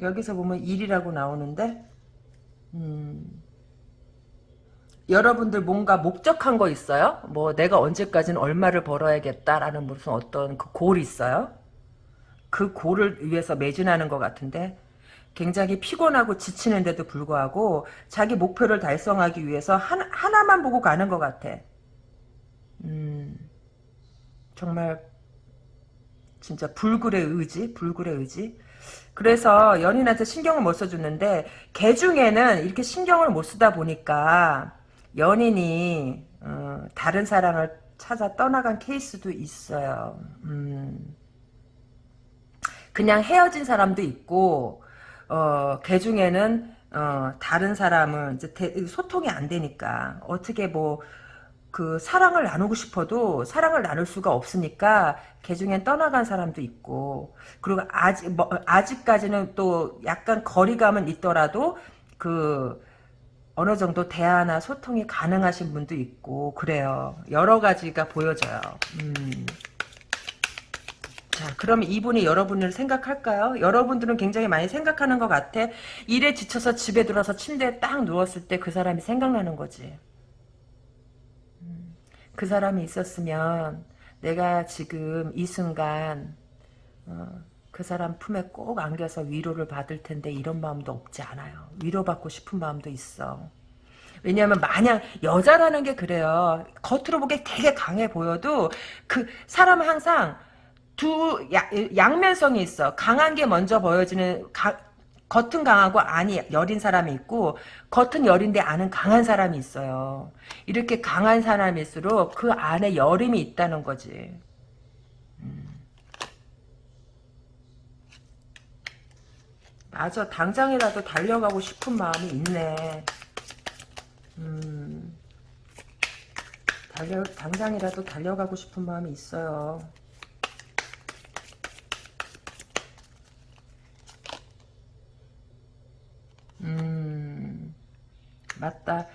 여기서 보면 일이라고 나오는데 음, 여러분들 뭔가 목적한 거 있어요? 뭐 내가 언제까지는 얼마를 벌어야겠다라는 무슨 어떤 그 골이 있어요? 그 골을 위해서 매진하는 것 같은데 굉장히 피곤하고 지치는데도 불구하고 자기 목표를 달성하기 위해서 하나, 하나만 보고 가는 것 같아. 음. 정말 진짜 불굴의 의지, 불굴의 의지. 그래서 연인한테 신경을 못 써주는데 개 중에는 이렇게 신경을 못 쓰다 보니까 연인이 어, 다른 사랑을 찾아 떠나간 케이스도 있어요. 음. 그냥 헤어진 사람도 있고 어, 개 중에는 어, 다른 사람을 이제 대, 소통이 안 되니까 어떻게 뭐 그 사랑을 나누고 싶어도 사랑을 나눌 수가 없으니까 개 중엔 떠나간 사람도 있고 그리고 아직 뭐, 아직까지는 또 약간 거리감은 있더라도 그 어느 정도 대화나 소통이 가능하신 분도 있고 그래요. 여러 가지가 보여져요. 음. 자, 그럼 이분이 여러분을 생각할까요? 여러분들은 굉장히 많이 생각하는 것 같아. 일에 지쳐서 집에 들어서 침대에 딱 누웠을 때 그 사람이 생각나는 거지. 그 사람이 있었으면 내가 지금 이 순간 어, 그 사람 품에 꼭 안겨서 위로를 받을 텐데 이런 마음도 없지 않아요. 위로받고 싶은 마음도 있어. 왜냐하면 마냥 여자라는 게 그래요. 겉으로 보기에 되게 강해 보여도 그 사람은 항상 두 야, 양면성이 있어. 강한 게 먼저 보여지는 가, 겉은 강하고 안이 여린 사람이 있고 겉은 여린데 안은 강한 사람이 있어요. 이렇게 강한 사람일수록 그 안에 여림이 있다는 거지. 음. 맞아 당장이라도 달려가고 싶은 마음이 있네. 음. 달려 당장이라도 달려가고 싶은 마음이 있어요. 음, 맞다.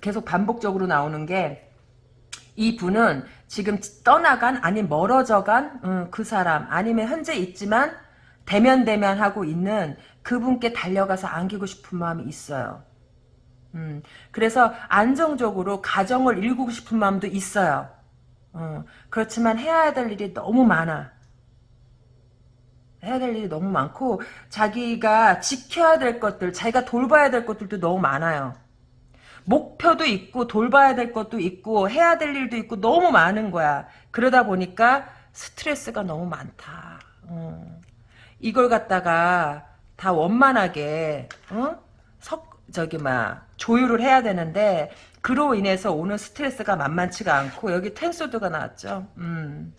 계속 반복적으로 나오는 게 이 분은 지금 떠나간 아니 멀어져간 음, 그 사람 아니면 현재 있지만 대면대면 하고 있는 그분께 달려가서 안기고 싶은 마음이 있어요. 음, 그래서 안정적으로 가정을 일구고 싶은 마음도 있어요. 어, 그렇지만 해야 될 일이 너무 많아. 해야 될 일이 너무 많고 자기가 지켜야 될 것들 자기가 돌봐야 될 것들도 너무 많아요. 목표도 있고 돌봐야 될 것도 있고 해야 될 일도 있고 너무 많은 거야. 그러다 보니까 스트레스가 너무 많다. 어. 이걸 갖다가 다 원만하게 어? 석 저기 막 조율을 해야 되는데 그로 인해서 오는 스트레스가 만만치가 않고 여기 텐소드가 나왔죠. 음.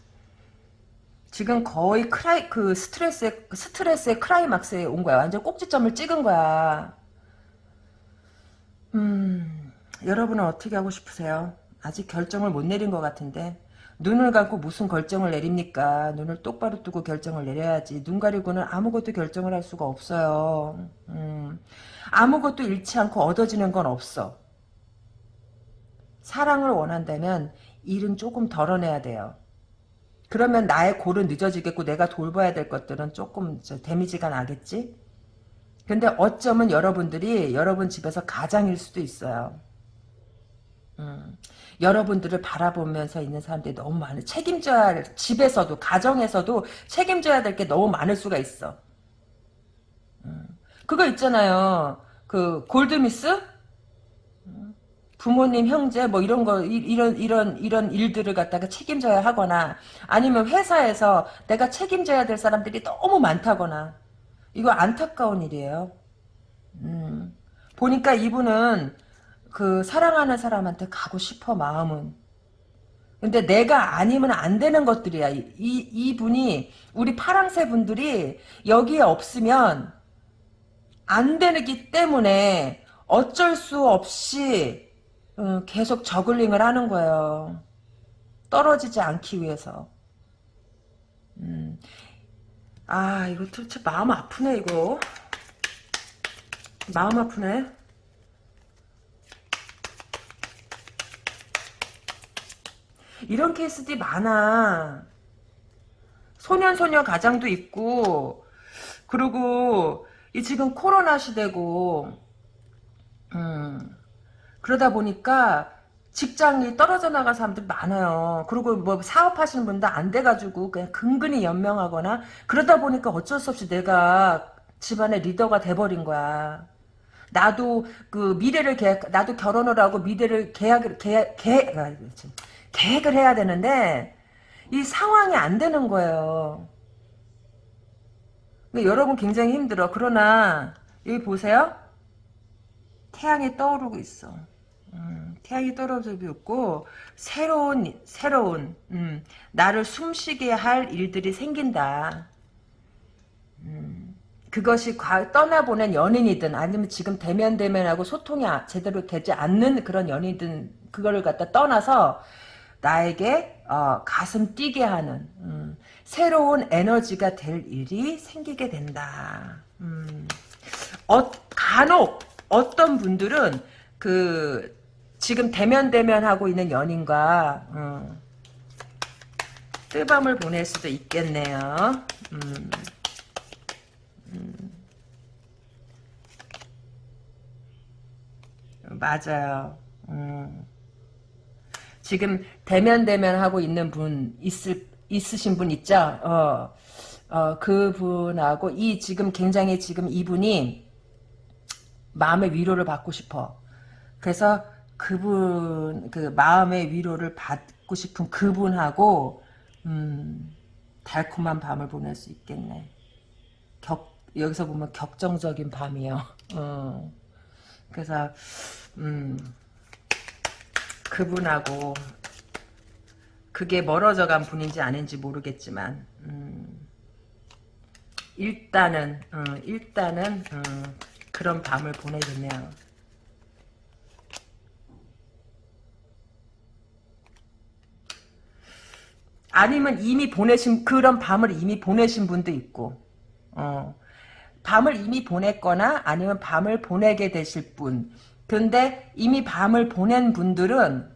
지금 거의 크라이 그 스트레스의 스트레스의 크라이막스에 온 거야. 완전 꼭지점을 찍은 거야. 음. 여러분은 어떻게 하고 싶으세요? 아직 결정을 못 내린 것 같은데 눈을 감고 무슨 결정을 내립니까? 눈을 똑바로 뜨고 결정을 내려야지. 눈 가리고는 아무것도 결정을 할 수가 없어요. 음, 아무것도 잃지 않고 얻어지는 건 없어. 사랑을 원한다면 일은 조금 덜어내야 돼요. 그러면 나의 골은 늦어지겠고 내가 돌봐야 될 것들은 조금 데미지가 나겠지? 근데 어쩌면 여러분들이 여러분 집에서 가장일 수도 있어요. 음, 여러분들을 바라보면서 있는 사람들이 너무 많은 책임져야 할 집에서도 가정에서도 책임져야 될 게 너무 많을 수가 있어. 음, 그거 있잖아요. 그 골드미스 음, 부모님 형제 뭐 이런 거 이런 이런 이런 일들을 갖다가 책임져야 하거나 아니면 회사에서 내가 책임져야 될 사람들이 너무 많다거나 이거 안타까운 일이에요. 음, 보니까 이분은 그 사랑하는 사람한테 가고 싶어 마음은. 근데 내가 아니면 안 되는 것들이야. 이, 이 분이 우리 파랑새 분들이 여기에 없으면 안 되기 때문에 어쩔 수 없이 어, 계속 저글링을 하는 거예요. 떨어지지 않기 위해서. 음. 아 이거 도대체 마음 아프네 이거. 마음 아프네. 이런 케이스들이 많아. 소년소녀 가장도 있고 그리고 이 지금 코로나 시대고 음, 그러다 보니까 직장이 떨어져 나간 사람들 많아요. 그리고 뭐 사업하시는 분도 안 돼가지고 그냥 근근히 연명하거나 그러다 보니까 어쩔 수 없이 내가 집안의 리더가 돼버린 거야. 나도 그 미래를 계획, 나도 결혼을 하고 미래를 계약을 계약 계획 아, 계획을 해야 되는데 이 상황이 안 되는 거예요. 여러분 굉장히 힘들어. 그러나 여기 보세요. 태양이 떠오르고 있어. 음, 태양이 떨어지고 있고 새로운 새로운 음, 나를 숨쉬게 할 일들이 생긴다. 음, 그것이 과, 떠나보낸 연인이든 아니면 지금 대면 대면하고 소통이 아, 제대로 되지 않는 그런 연인이든 그거를 갖다 떠나서 나에게 어, 가슴 뛰게 하는 음, 새로운 에너지가 될 일이 생기게 된다. 음, 어, 간혹 어떤 분들은 그 지금 대면 대면 하고 있는 연인과 음, 뜨밤을 보낼 수도 있겠네요. 음, 음. 맞아요. 음. 지금 대면 대면 하고 있는 분 있을 있으신 분 있죠? 어, 어 그분하고 이 지금 굉장히 지금 이분이 마음의 위로를 받고 싶어. 그래서 그분 그 마음의 위로를 받고 싶은 그분하고 음, 달콤한 밤을 보낼 수 있겠네. 격 여기서 보면 격정적인 밤이요. 어. 그래서 음. 그분하고 그게 멀어져 간 분인지 아닌지 모르겠지만 음, 일단은 어, 일단은 어, 그런 밤을 보내겠네요. 아니면 이미 보내신 그런 밤을 이미 보내신 분도 있고 어, 밤을 이미 보냈거나 아니면 밤을 보내게 되실 분 근데 이미 밤을 보낸 분들은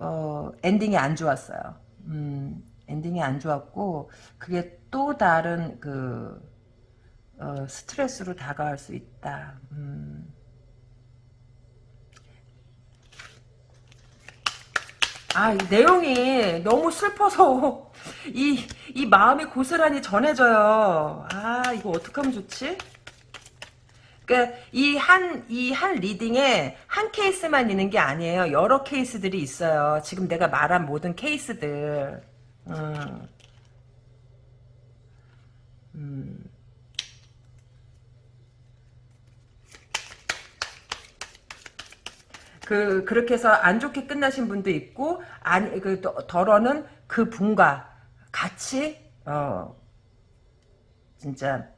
어, 엔딩이 안 좋았어요. 음, 엔딩이 안 좋았고 그게 또 다른 그 어, 스트레스로 다가올 수 있다. 음. 아, 이 내용이 너무 슬퍼서 이, 이 마음이 고스란히 전해져요. 아, 이거 어떡하면 좋지? 그러니까 이 한 이 한 리딩에 한 케이스만 있는 게 아니에요. 여러 케이스들이 있어요. 지금 내가 말한 모든 케이스들. 음. 음. 그 그렇게 해서 안 좋게 끝나신 분도 있고 아니 그 덜어는 그 분과 같이 어 진짜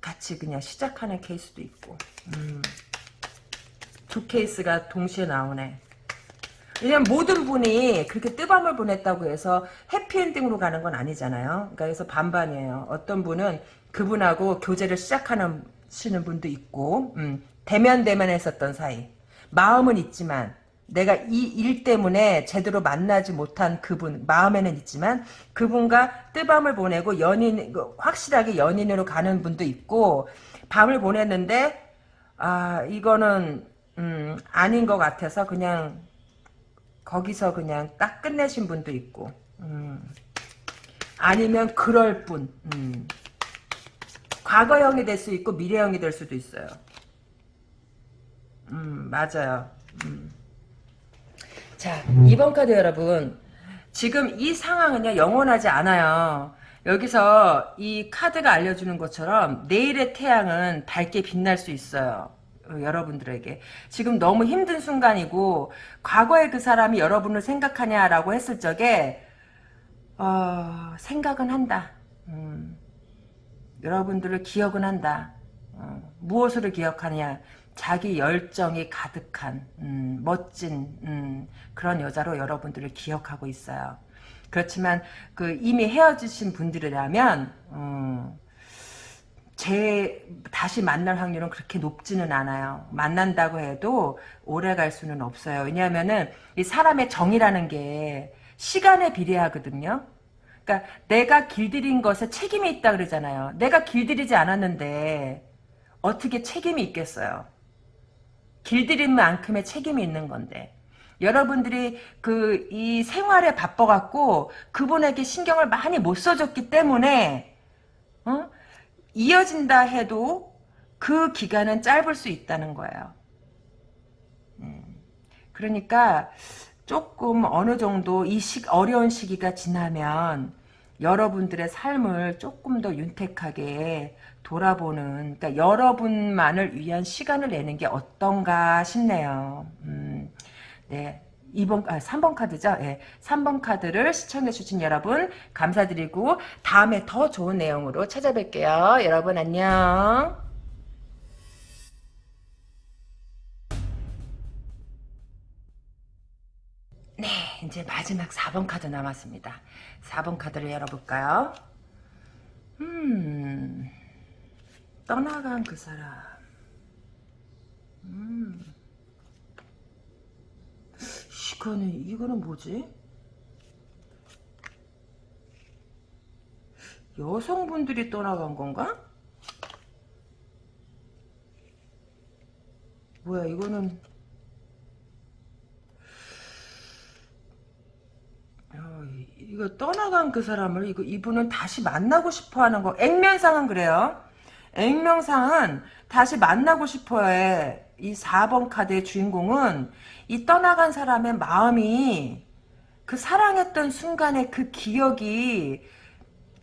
같이 그냥 시작하는 케이스도 있고 음. 두 케이스가 동시에 나오네. 왜냐면 모든 분이 그렇게 뜨밤을 보냈다고 해서 해피엔딩으로 가는 건 아니잖아요. 그러니까 그래서 반반이에요. 어떤 분은 그분하고 교제를 시작하는 시는 분도 있고 음, 대면 대면 했었던 사이 마음은 있지만 내가 이 일 때문에 제대로 만나지 못한 그분 마음에는 있지만 그분과 뜨밤을 보내고 연인 그 확실하게 연인으로 가는 분도 있고 밤을 보냈는데 아 이거는 음, 아닌 것 같아서 그냥 거기서 그냥 딱 끝내신 분도 있고 음, 아니면 그럴 뿐 음. 과거형이 될 수 있고 미래형이 될 수도 있어요 음 맞아요 음. 자, 2번 카드 여러분. 지금 이 상황은요, 영원하지 않아요. 여기서 이 카드가 알려주는 것처럼 내일의 태양은 밝게 빛날 수 있어요. 어, 여러분들에게. 지금 너무 힘든 순간이고, 과거에 그 사람이 여러분을 생각하냐라고 했을 적에, 어, 생각은 한다. 음, 여러분들을 기억은 한다. 어, 무엇을 기억하냐. 자기 열정이 가득한 음, 멋진 음, 그런 여자로 여러분들을 기억하고 있어요. 그렇지만 그 이미 헤어지신 분들이라면 음, 제 다시 만날 확률은 그렇게 높지는 않아요. 만난다고 해도 오래 갈 수는 없어요. 왜냐하면은 이 사람의 정이라는 게 시간에 비례하거든요. 그러니까 내가 길들인 것에 책임이 있다 그러잖아요. 내가 길들이지 않았는데 어떻게 책임이 있겠어요. 길들인 만큼의 책임이 있는 건데 여러분들이 그 이 생활에 바빠갖고 그분에게 신경을 많이 못 써줬기 때문에 어? 이어진다 해도 그 기간은 짧을 수 있다는 거예요. 음. 그러니까 조금 어느 정도 이 시, 어려운 시기가 지나면 여러분들의 삶을 조금 더 윤택하게 돌아보는 그러니까 여러분만을 위한 시간을 내는 게 어떤가 싶네요. 음, 네. 2번, 아, 3번 카드죠? 예. 3번 카드를 시청해주신 여러분, 감사드리고, 다음에 더 좋은 내용으로 찾아뵐게요. 여러분, 안녕. 네, 이제 마지막 4번 카드 남았습니다. 4번 카드를 열어볼까요? 음, 떠나간 그 사람. 음, 이거는, 이거는 뭐지? 여성분들이 떠나간 건가? 뭐야, 이거는, 어, 이거 떠나간 그 사람을 이거 이분은 다시 만나고 싶어하는 거 액면상은 그래요. 액면상은 다시 만나고 싶어 해. 이 4번 카드의 주인공은 이 떠나간 사람의 마음이 그 사랑했던 순간의 그 기억이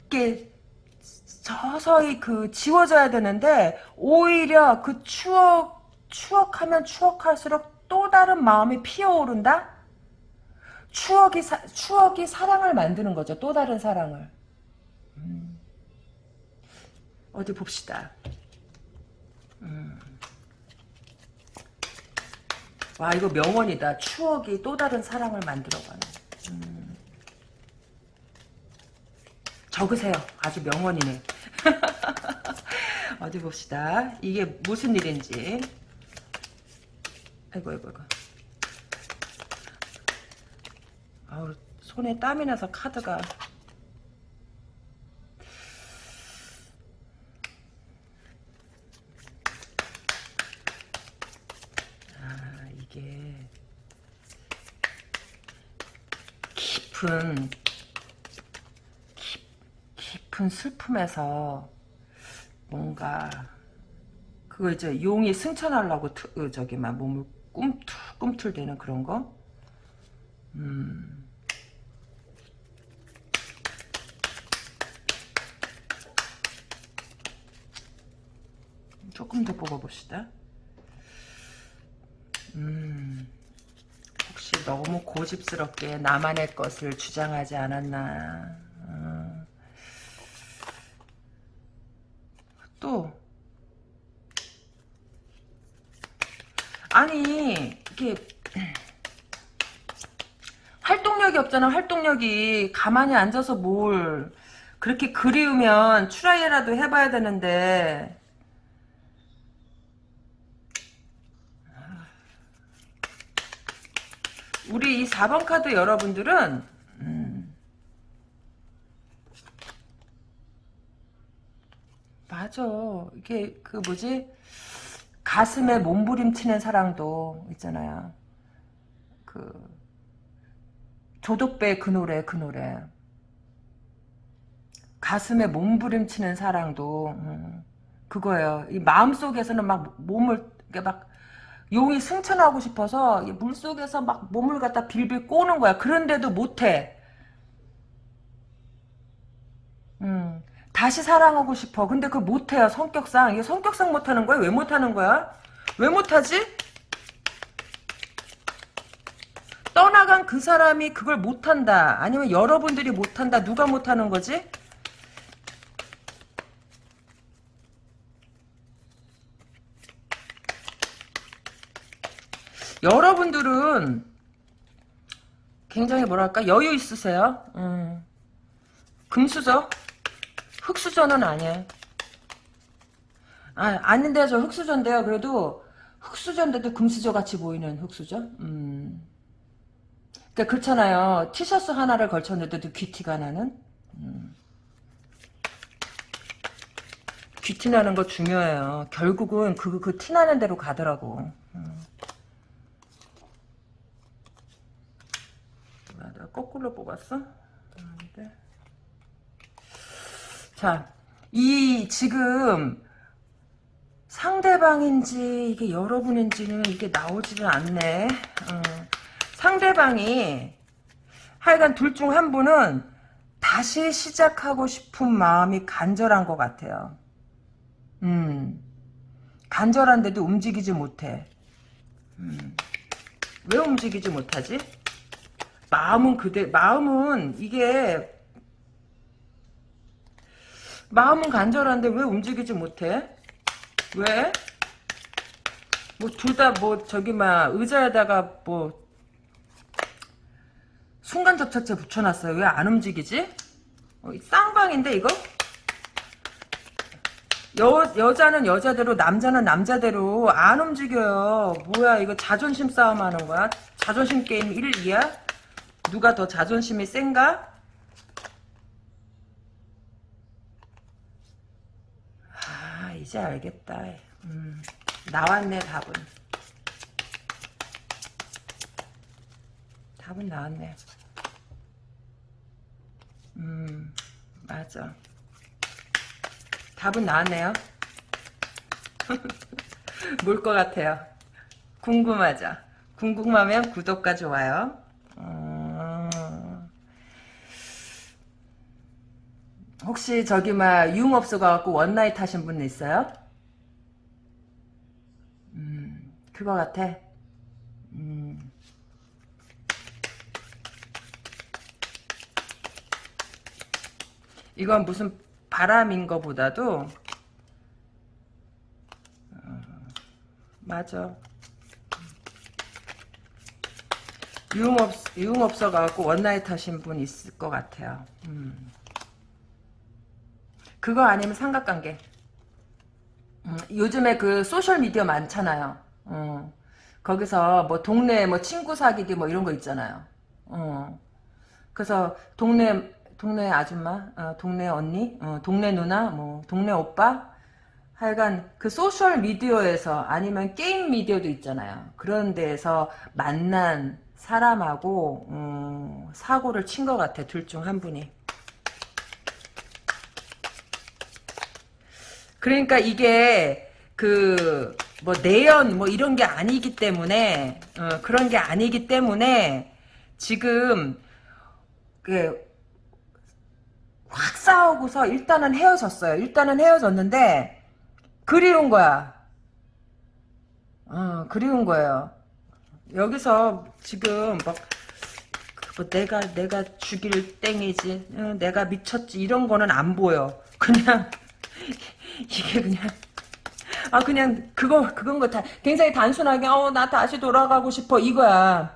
이렇게 서서히 그 지워져야 되는데 오히려 그 추억 추억하면 추억할수록 또 다른 마음이 피어오른다. 추억이 사, 추억이 사랑을 만드는 거죠. 또 다른 사랑을. 음. 어디 봅시다. 음. 와 이거 명언이다. 추억이 또 다른 사랑을 만들어가는. 음. 적으세요. 아주 명언이네. 어디 봅시다. 이게 무슨 일인지. 아이고 아이고 아이고. 아우 손에 땀이 나서 카드가 아 이게 깊은 깊, 깊은 슬픔에서 뭔가 그거 이제 용이 승천하려고 투, 어, 저기 막 몸을 꿈틀 꿈틀대는 그런 거. 음. 조금 더 뽑아봅시다. 음. 너무 고집스럽게 나만의 것을 주장하지 않았나. 어. 또 아니 이게 활동력이 없잖아 활동력이 가만히 앉아서 뭘 그렇게 그리우면 추라이라도 해봐야 되는데 우리 이 4번 카드 여러분들은 음, 맞아. 이게 그 뭐지? 가슴에 몸부림치는 사랑도 있잖아요. 그 조덕배 그 노래 그 노래. 가슴에 몸부림치는 사랑도 음, 그거예요. 이 마음 속에서는 막 몸을 이렇게 막 용이 승천하고 싶어서 물속에서 막 몸을 갖다 빌빌 꼬는 거야. 그런데도 못해. 음, 다시 사랑하고 싶어. 근데 그걸 못해요. 성격상. 이게 성격상 못하는 거야? 왜 못하는 거야? 왜 못하지? 떠나간 그 사람이 그걸 못한다. 아니면 여러분들이 못한다. 누가 못하는 거지? 여러분들은 굉장히 뭐랄까 여유 있으세요. 음. 금수저? 흑수저는 아니에요. 아, 아닌데 저 흑수저인데요. 그래도 흑수저인데도 금수저 같이 보이는 흑수저? 음. 그러니까 그렇잖아요. 티셔츠 하나를 걸쳤는데도 귀티가 나는? 음. 귀티 나는 거 중요해요. 결국은 그, 그 티 나는 대로 가더라고. 음. 거꾸로 뽑았어? 아닌데. 자, 이 지금 상대방인지 이게 여러분인지는 이게 나오지는 않네. 어. 상대방이 하여간 둘 중 한 분은 다시 시작하고 싶은 마음이 간절한 것 같아요. 음, 간절한데도 움직이지 못해. 음, 왜 움직이지 못하지? 마음은 그대 마음은 이게 마음은 간절한데 왜 움직이지 못해? 왜? 뭐 둘 다 뭐 저기 막 의자에다가 뭐 순간 접착제 붙여놨어요. 왜 안 움직이지? 어, 쌍방인데 이거? 여, 여자는 여자대로 남자는 남자대로 안 움직여요. 뭐야 이거 자존심 싸움 하는 거야? 자존심 게임 1, 2야? 누가 더 자존심이 센가? 아 이제 알겠다. 음, 나왔네 답은. 답은 나왔네. 음 맞아. 답은 나왔네요. 뭘 것 같아요. 궁금하죠? 궁금하면 구독과 좋아요. 혹시 저기 막 유흥업소 가갖고 원나잇 하신 분 있어요? 음, 그거 같아. 음. 이건 무슨 바람인 거보다도 어, 맞아. 유흥업, 유흥업소 가갖고 one night 하신 분 있을 것 같아요. 음. 그거 아니면 삼각관계. 음, 요즘에 그 소셜 미디어 많잖아요. 어, 거기서 뭐 동네 뭐 친구 사귀기 뭐 이런 거 있잖아요. 어, 그래서 동네 동네 아줌마, 어, 동네 언니, 어, 동네 누나, 뭐 동네 오빠, 하여간 그 소셜 미디어에서 아니면 게임 미디어도 있잖아요. 그런 데에서 만난 사람하고 음, 사고를 친 것 같아 둘 중 한 분이 그러니까 이게 그 뭐 내연 뭐 이런 게 아니기 때문에 어, 그런 게 아니기 때문에 지금 그 확 싸우고서 일단은 헤어졌어요. 일단은 헤어졌는데 그리운 거야. 어, 그리운 거예요. 여기서 지금 막, 뭐 내가, 내가 죽일 땡이지, 어, 내가 미쳤지, 이런 거는 안 보여. 그냥, 이게 그냥, 아, 그냥, 그거, 그건 거 다, 굉장히 단순하게, 어, 나 다시 돌아가고 싶어, 이거야.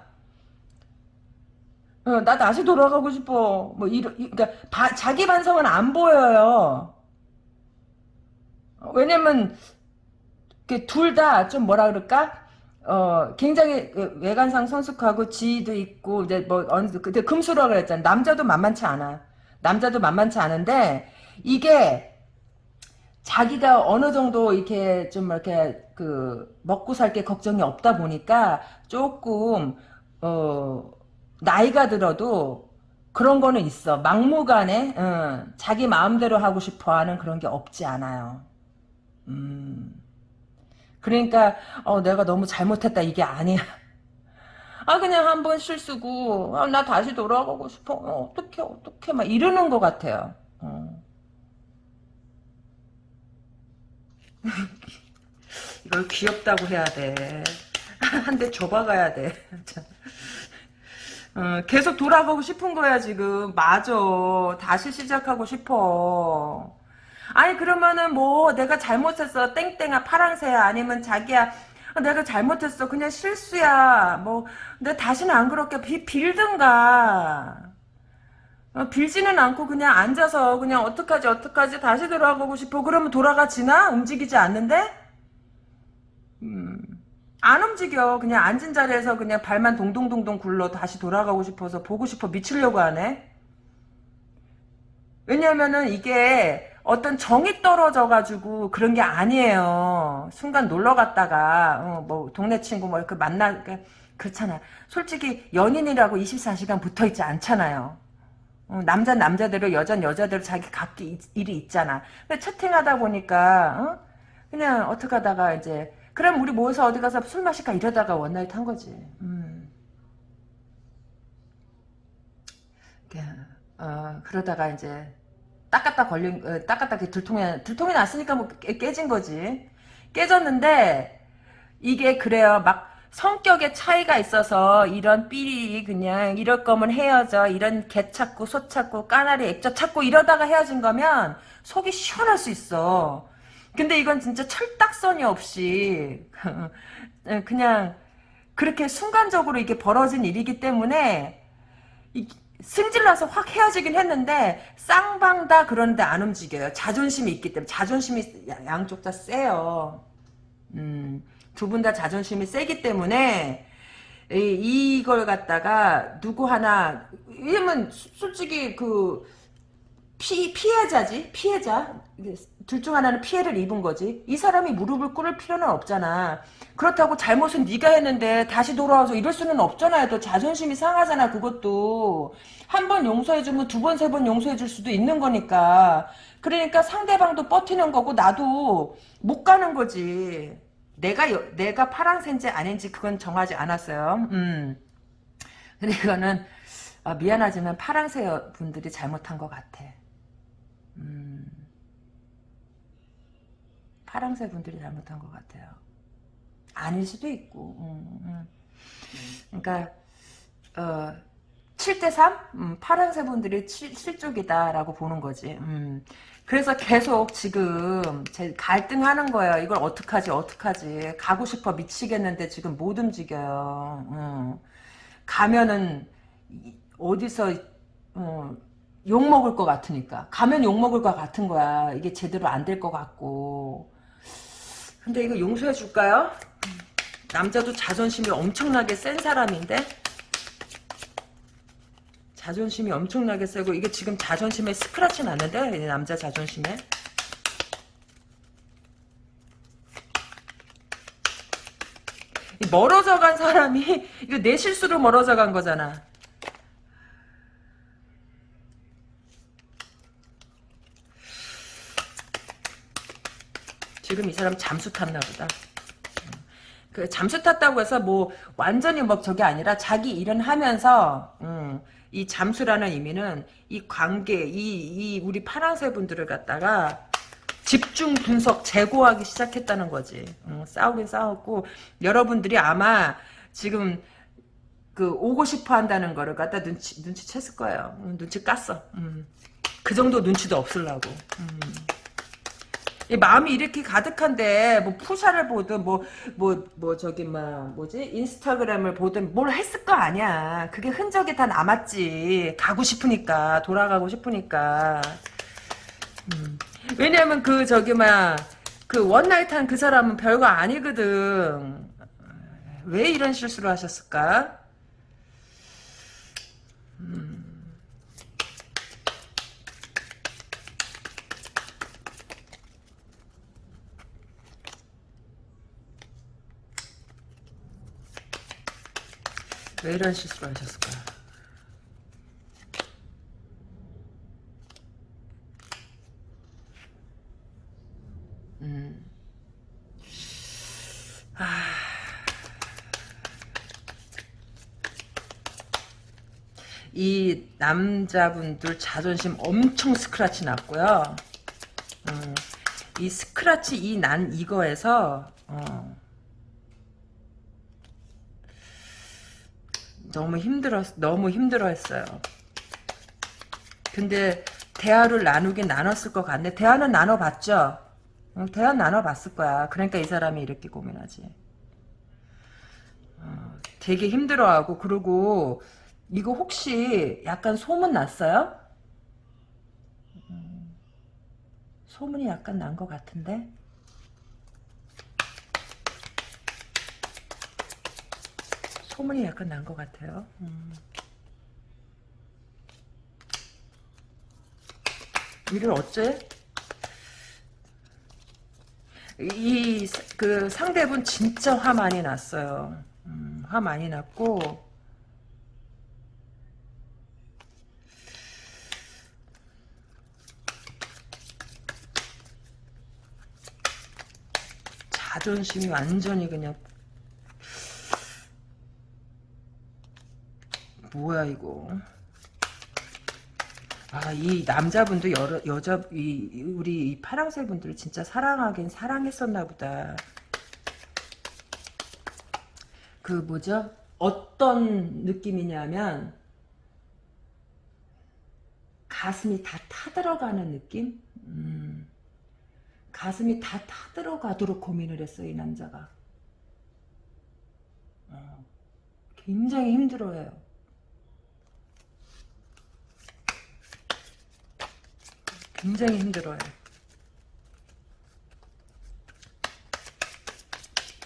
어, 나 다시 돌아가고 싶어. 뭐, 이러, 이, 그니까, 바, 자기 반성은 안 보여요. 어, 왜냐면, 둘 다 좀 뭐라 그럴까? 어, 굉장히 그 외관상 성숙하고 지위도 있고, 이제 뭐, 어느, 그때 금수라 그랬잖아. 남자도 만만치 않아. 남자도 만만치 않은데, 이게, 자기가 어느 정도 이렇게 좀 이렇게 그, 먹고 살 게 걱정이 없다 보니까, 조금, 어, 나이가 들어도, 그런 거는 있어. 막무가내, 어, 자기 마음대로 하고 싶어 하는 그런 게 없지 않아요. 음. 그러니까 어, 내가 너무 잘못했다 이게 아니야. 아 그냥 한 번 실수고 아, 나 다시 돌아가고 싶어. 어, 어떻게 어떻게 막 이러는 것 같아요. 어. 이걸 귀엽다고 해야 돼. 한 대 줘봐가야 돼. 어, 계속 돌아가고 싶은 거야 지금. 맞아. 다시 시작하고 싶어. 아니 그러면은 뭐 내가 잘못했어 땡땡아 파랑새야 아니면 자기야 내가 잘못했어 그냥 실수야 뭐 내가 다시는 안 그렇게 비, 빌든가 어, 빌지는 않고 그냥 앉아서 그냥 어떡하지 어떡하지 다시 돌아가고 싶어 그러면 돌아가지나 움직이지 않는데 음, 안 움직여 그냥 앉은 자리에서 그냥 발만 동동동동 굴러 다시 돌아가고 싶어서 보고 싶어 미치려고 하네 왜냐면은 이게 어떤 정이 떨어져 가지고 그런 게 아니에요. 순간 놀러 갔다가 어, 뭐 동네 친구 뭐 이렇게 만나 그러니까 그렇잖아. 솔직히 연인이라고 24시간 붙어 있지 않잖아요. 어, 남자 남자대로 여자 여자대로 자기 각기 일이 있잖아. 채팅하다 보니까 어? 그냥 어떻게 하다가 이제 그럼 우리 모여서 어디 가서 술 마실까 이러다가 one night 한 거지. 음. 어, 그러다가 이제 딱갖다 걸린 어, 딱갖다 들통에 들통이 났으니까 뭐 깨진 거지. 깨졌는데 이게 그래요. 막 성격의 차이가 있어서 이런 삐리 그냥 이럴 거면 헤어져 이런 개 찾고 소 찾고 까나리 액젓 찾고 이러다가 헤어진 거면 속이 시원할 수 있어. 근데 이건 진짜 철딱선이 없이 그냥 그렇게 순간적으로 이게 벌어진 일이기 때문에 승질나서 확 헤어지긴 했는데 쌍방 다 그런데 안 움직여요. 자존심이 있기 때문에 자존심이 양쪽 다 세요. 음, 두 분 다 자존심이 세기 때문에 이, 이걸 갖다가 누구 하나 왜냐면 솔직히 그 피, 피해자지? 피해자? 둘 중 하나는 피해를 입은 거지. 이 사람이 무릎을 꿇을 필요는 없잖아. 그렇다고 잘못은 네가 했는데 다시 돌아와서 이럴 수는 없잖아요. 또 자존심이 상하잖아 그것도. 한 번 용서해주면 두 번 세번 용서해줄 수도 있는 거니까. 그러니까 상대방도 버티는 거고 나도 못 가는 거지 내가 내가 파랑새인지 아닌지 그건 정하지 않았어요 음. 근데 이거는 어, 미안하지만 파랑새 분들이 잘못한 것 같아 음, 파랑새 분들이 잘못한 것 같아요. 아닐 수도 있고. 음, 음. 그러니까 어, 7대 3? 음, 파랑새 분들이 실족이다라고 보는 거지. 음. 그래서 계속 지금 제 갈등하는 거예요. 이걸 어떡하지 어떡하지. 가고 싶어 미치겠는데 지금 못 움직여요. 음. 가면은 어디서 어, 욕먹을 것 같으니까. 가면 욕먹을 것 같은 거야. 이게 제대로 안 될 것 같고. 근데 이거 용서해 줄까요? 남자도 자존심이 엄청나게 센 사람인데? 자존심이 엄청나게 세고 이게 지금 자존심에 스크라치 났는데 남자 자존심에 멀어져 간 사람이 이거 내 실수로 멀어져 간 거잖아. 지금 이 사람 잠수 탔나 보다. 그 잠수 탔다고 해서 뭐 완전히 뭐 저게 아니라 자기 일은 하면서 음, 이 잠수라는 의미는 이 관계 이, 이 우리 파랑새 분들을 갖다가 집중 분석 재고하기 시작했다는 거지. 음, 싸우긴 싸웠고 여러분들이 아마 지금 그 오고 싶어 한다는 거를 갖다 눈치 눈치 챘을 거예요. 음, 눈치 깠어. 음, 그 정도 눈치도 없을라고. 음. 이 마음이 이렇게 가득한데 뭐 푸샤를 보든 뭐 뭐 뭐 저기 막 뭐지 인스타그램을 보든 뭘 했을 거 아니야. 그게 흔적이 다 남았지. 가고 싶으니까 돌아가고 싶으니까. 음. 왜냐면 그 저기 막 그 원나잇 한 그 사람은 별거 아니거든. 왜 이런 실수를 하셨을까? 음. 왜 이런 실수를 하셨을까? 음. 아. 이 남자분들 자존심 엄청 스크라치 났고요. 음, 이 스크라치 이 난 이거에서 어, 너무 힘들었 너무 힘들어했어요. 근데 대화를 나누긴 나눴을 것 같네. 대화는 나눠봤죠. 어, 대화 나눠봤을 거야. 그러니까 이 사람이 이렇게 고민하지. 어, 되게 힘들어하고 그리고 이거 혹시 약간 소문 났어요? 음, 소문이 약간 난 것 같은데? 소문이 약간 난 것 같아요. 음. 이를 어째? 이 그 상대분 진짜 화 많이 났어요. 음, 화 많이 났고 자존심이 완전히 그냥 뭐야 이거? 아 이 남자분도 여러 여자 이 우리 이 파랑새 분들을 진짜 사랑하긴 사랑했었나 보다. 그 뭐죠? 어떤 느낌이냐면 가슴이 다 타들어가는 느낌? 음. 가슴이 다 타들어가도록 고민을 했어 이 남자가. 어, 굉장히 힘들어해요 굉장히 힘들어요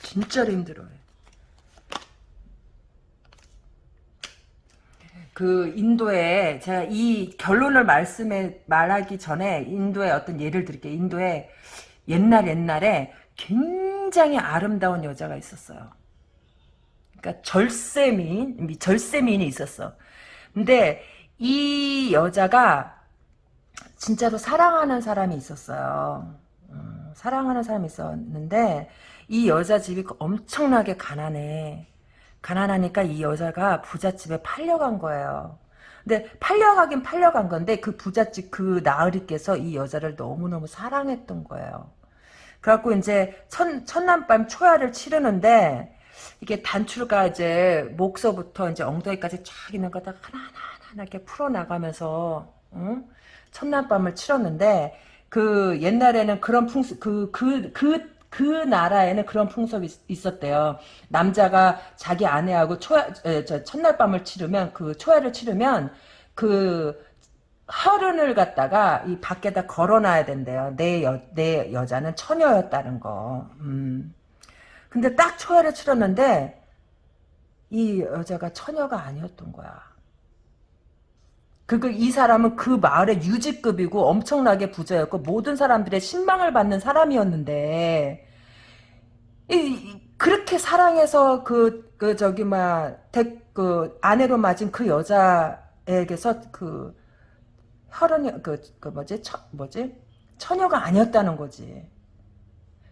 진짜로 힘들어요 그 인도에 제가 이 결론을 말씀에 말하기 전에 인도의 어떤 예를 드릴게요. 인도에 옛날 옛날에 굉장히 아름다운 여자가 있었어요. 그러니까 절세미인 절세미인이 있었어. 근데 이 여자가 진짜로 사랑하는 사람이 있었어요. 음, 사랑하는 사람이 있었는데 이 여자 집이 엄청나게 가난해. 가난하니까 이 여자가 부잣집에 팔려간 거예요. 근데 팔려가긴 팔려간 건데 그 부잣집 그 나으리께서 이 여자를 너무너무 사랑했던 거예요. 그래갖고 이제 첫, 첫날밤 초야를 치르는데 이게 단추가 이제 목서부터 이제 엉덩이까지 쫙 있는 거다 하나하나 하나 이렇게 풀어나가면서 응? 첫날밤을 치렀는데 그 옛날에는 그런 풍습 그그그 그, 그, 그 나라에는 그런 풍속이 있었대요. 남자가 자기 아내하고 초야, 저 첫날 밤을 치르면 그 초야를 치르면 그 허른을 갖다가 이 밖에다 걸어놔야 된대요. 내 여, 내 여자는 처녀였다는 거. 음. 근데 딱 초야를 치렀는데 이 여자가 처녀가 아니었던 거야. 그, 이 사람은 그 마을의 유지급이고 엄청나게 부자였고 모든 사람들의 신망을 받는 사람이었는데 이, 그렇게 사랑해서 그, 그, 저기, 막, 대, 그, 아내로 맞은 그 여자에게서 그, 혈흔이, 그, 그, 뭐지, 처, 뭐지? 처녀가 아니었다는 거지.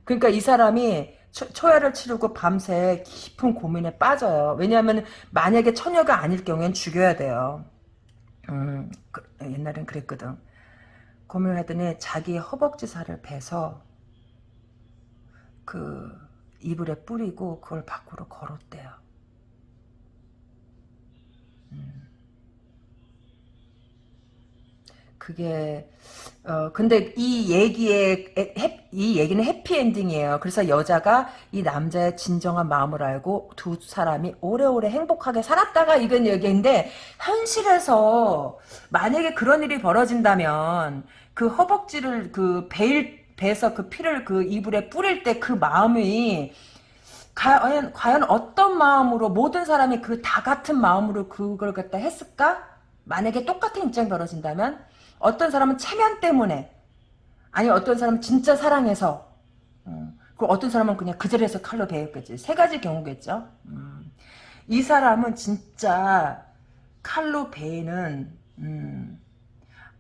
그러니까 이 사람이 초, 초야를 치르고 밤새 깊은 고민에 빠져요. 왜냐하면 만약에 처녀가 아닐 경우엔 죽여야 돼요. 음, 그, 옛날엔 그랬거든. 고민을 하더니 자기 허벅지 살을 베서 그 이불에 뿌리고 그걸 밖으로 걸었대요. 음. 그게 어 근데 이 얘기의 해, 이 얘기는 해피엔딩이에요. 그래서 여자가 이 남자의 진정한 마음을 알고 두 사람이 오래오래 행복하게 살았다가 이건 얘기인데 현실에서 만약에 그런 일이 벌어진다면 그 허벅지를 그 베일 배서 그 피를 그 이불에 뿌릴 때 그 마음이 과연, 과연 어떤 마음으로 모든 사람이 그 다 같은 마음으로 그걸 갖다 했을까? 만약에 똑같은 입장이 벌어진다면 어떤 사람은 체면 때문에 아니 어떤 사람은 진짜 사랑해서 음, 그 어떤 사람은 그냥 그 자리에서 칼로 베었겠지 세 가지 경우겠죠 음, 이 사람은 진짜 칼로 베이는 음,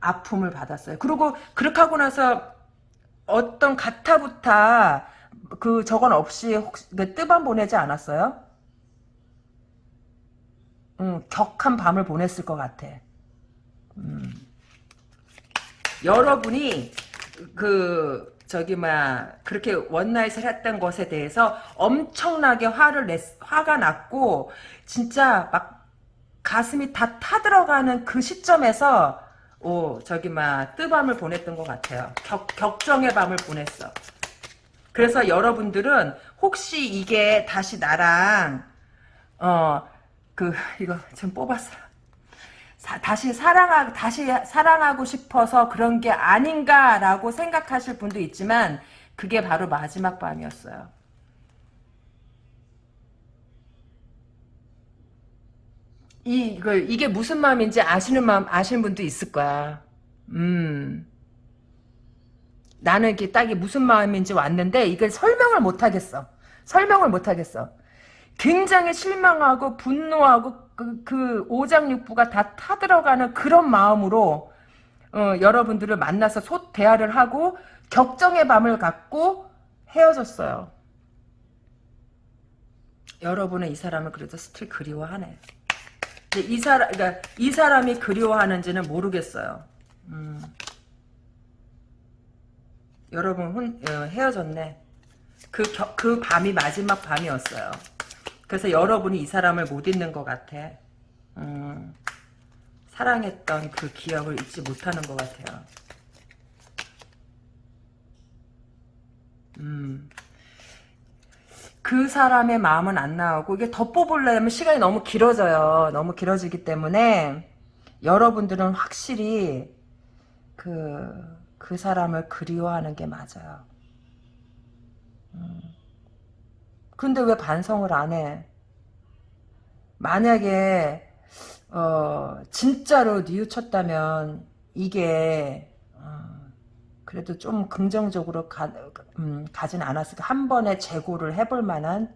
아픔을 받았어요 그리고 그렇게 하고 나서 어떤 가타부타 그 저건 없이 혹시 그 뜨밤 보내지 않았어요? 음, 격한 밤을 보냈을 것 같아. 음. 여러분이 그 저기 막 그렇게 원나잇을 했던 것에 대해서 엄청나게 화를 냈 화가 났고 진짜 막 가슴이 다 타들어가는 그 시점에서 오 저기 막 뜨밤을 보냈던 것 같아요. 격, 격정의 밤을 보냈어. 그래서 여러분들은 혹시 이게 다시 나랑 어 그 이거 좀 뽑았어. 사, 다시 사랑하 다시 사랑하고 싶어서 그런 게 아닌가라고 생각하실 분도 있지만 그게 바로 마지막 밤이었어요. 이, 이거, 이게 무슨 마음인지 아시는 마음, 아시는 분도 있을 거야. 음. 나는 이게 딱이 무슨 마음인지 왔는데, 이걸 설명을 못 하겠어. 설명을 못 하겠어. 굉장히 실망하고, 분노하고, 그, 그, 오장육부가 다 타들어가는 그런 마음으로, 어, 여러분들을 만나서 소, 대화를 하고, 격정의 밤을 갖고 헤어졌어요. 여러분은 이 사람을 그래도 스틸 그리워하네. 이 사람, 그러니까 이 사람이 그리워하는지는 모르겠어요. 음. 여러분 혼, 어, 헤어졌네. 그, 겨, 그 밤이 마지막 밤이었어요. 그래서 여러분이 이 사람을 못 잊는 것 같아. 음. 사랑했던 그 기억을 잊지 못하는 것 같아요. 음. 그 사람의 마음은 안 나오고 이게 더 뽑으려면 시간이 너무 길어져요. 너무 길어지기 때문에 여러분들은 확실히 그, 그 사람을 그리워하는 게 맞아요. 음. 근데 왜 반성을 안 해? 만약에 어, 진짜로 뉘우쳤다면 이게 그래도 좀 긍정적으로 가, 음, 가진 않았을까. 한 번에 재고를 해볼 만한,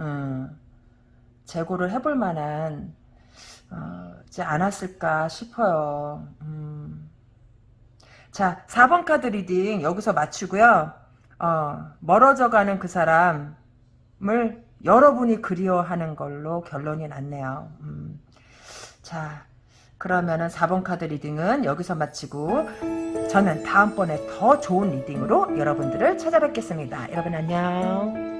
음, 재고를 해볼 만한, 어, 지 않았을까 싶어요. 음. 자, 4번 카드 reading 여기서 마치고요. 어, 멀어져가는 그 사람 을 여러분이 그리워하는 걸로 결론이 났네요. 음. 자, 그러면은 4번 카드 reading은 여기서 마치고 저는 다음번에 더 좋은 reading으로 여러분들을 찾아뵙겠습니다. 여러분 안녕.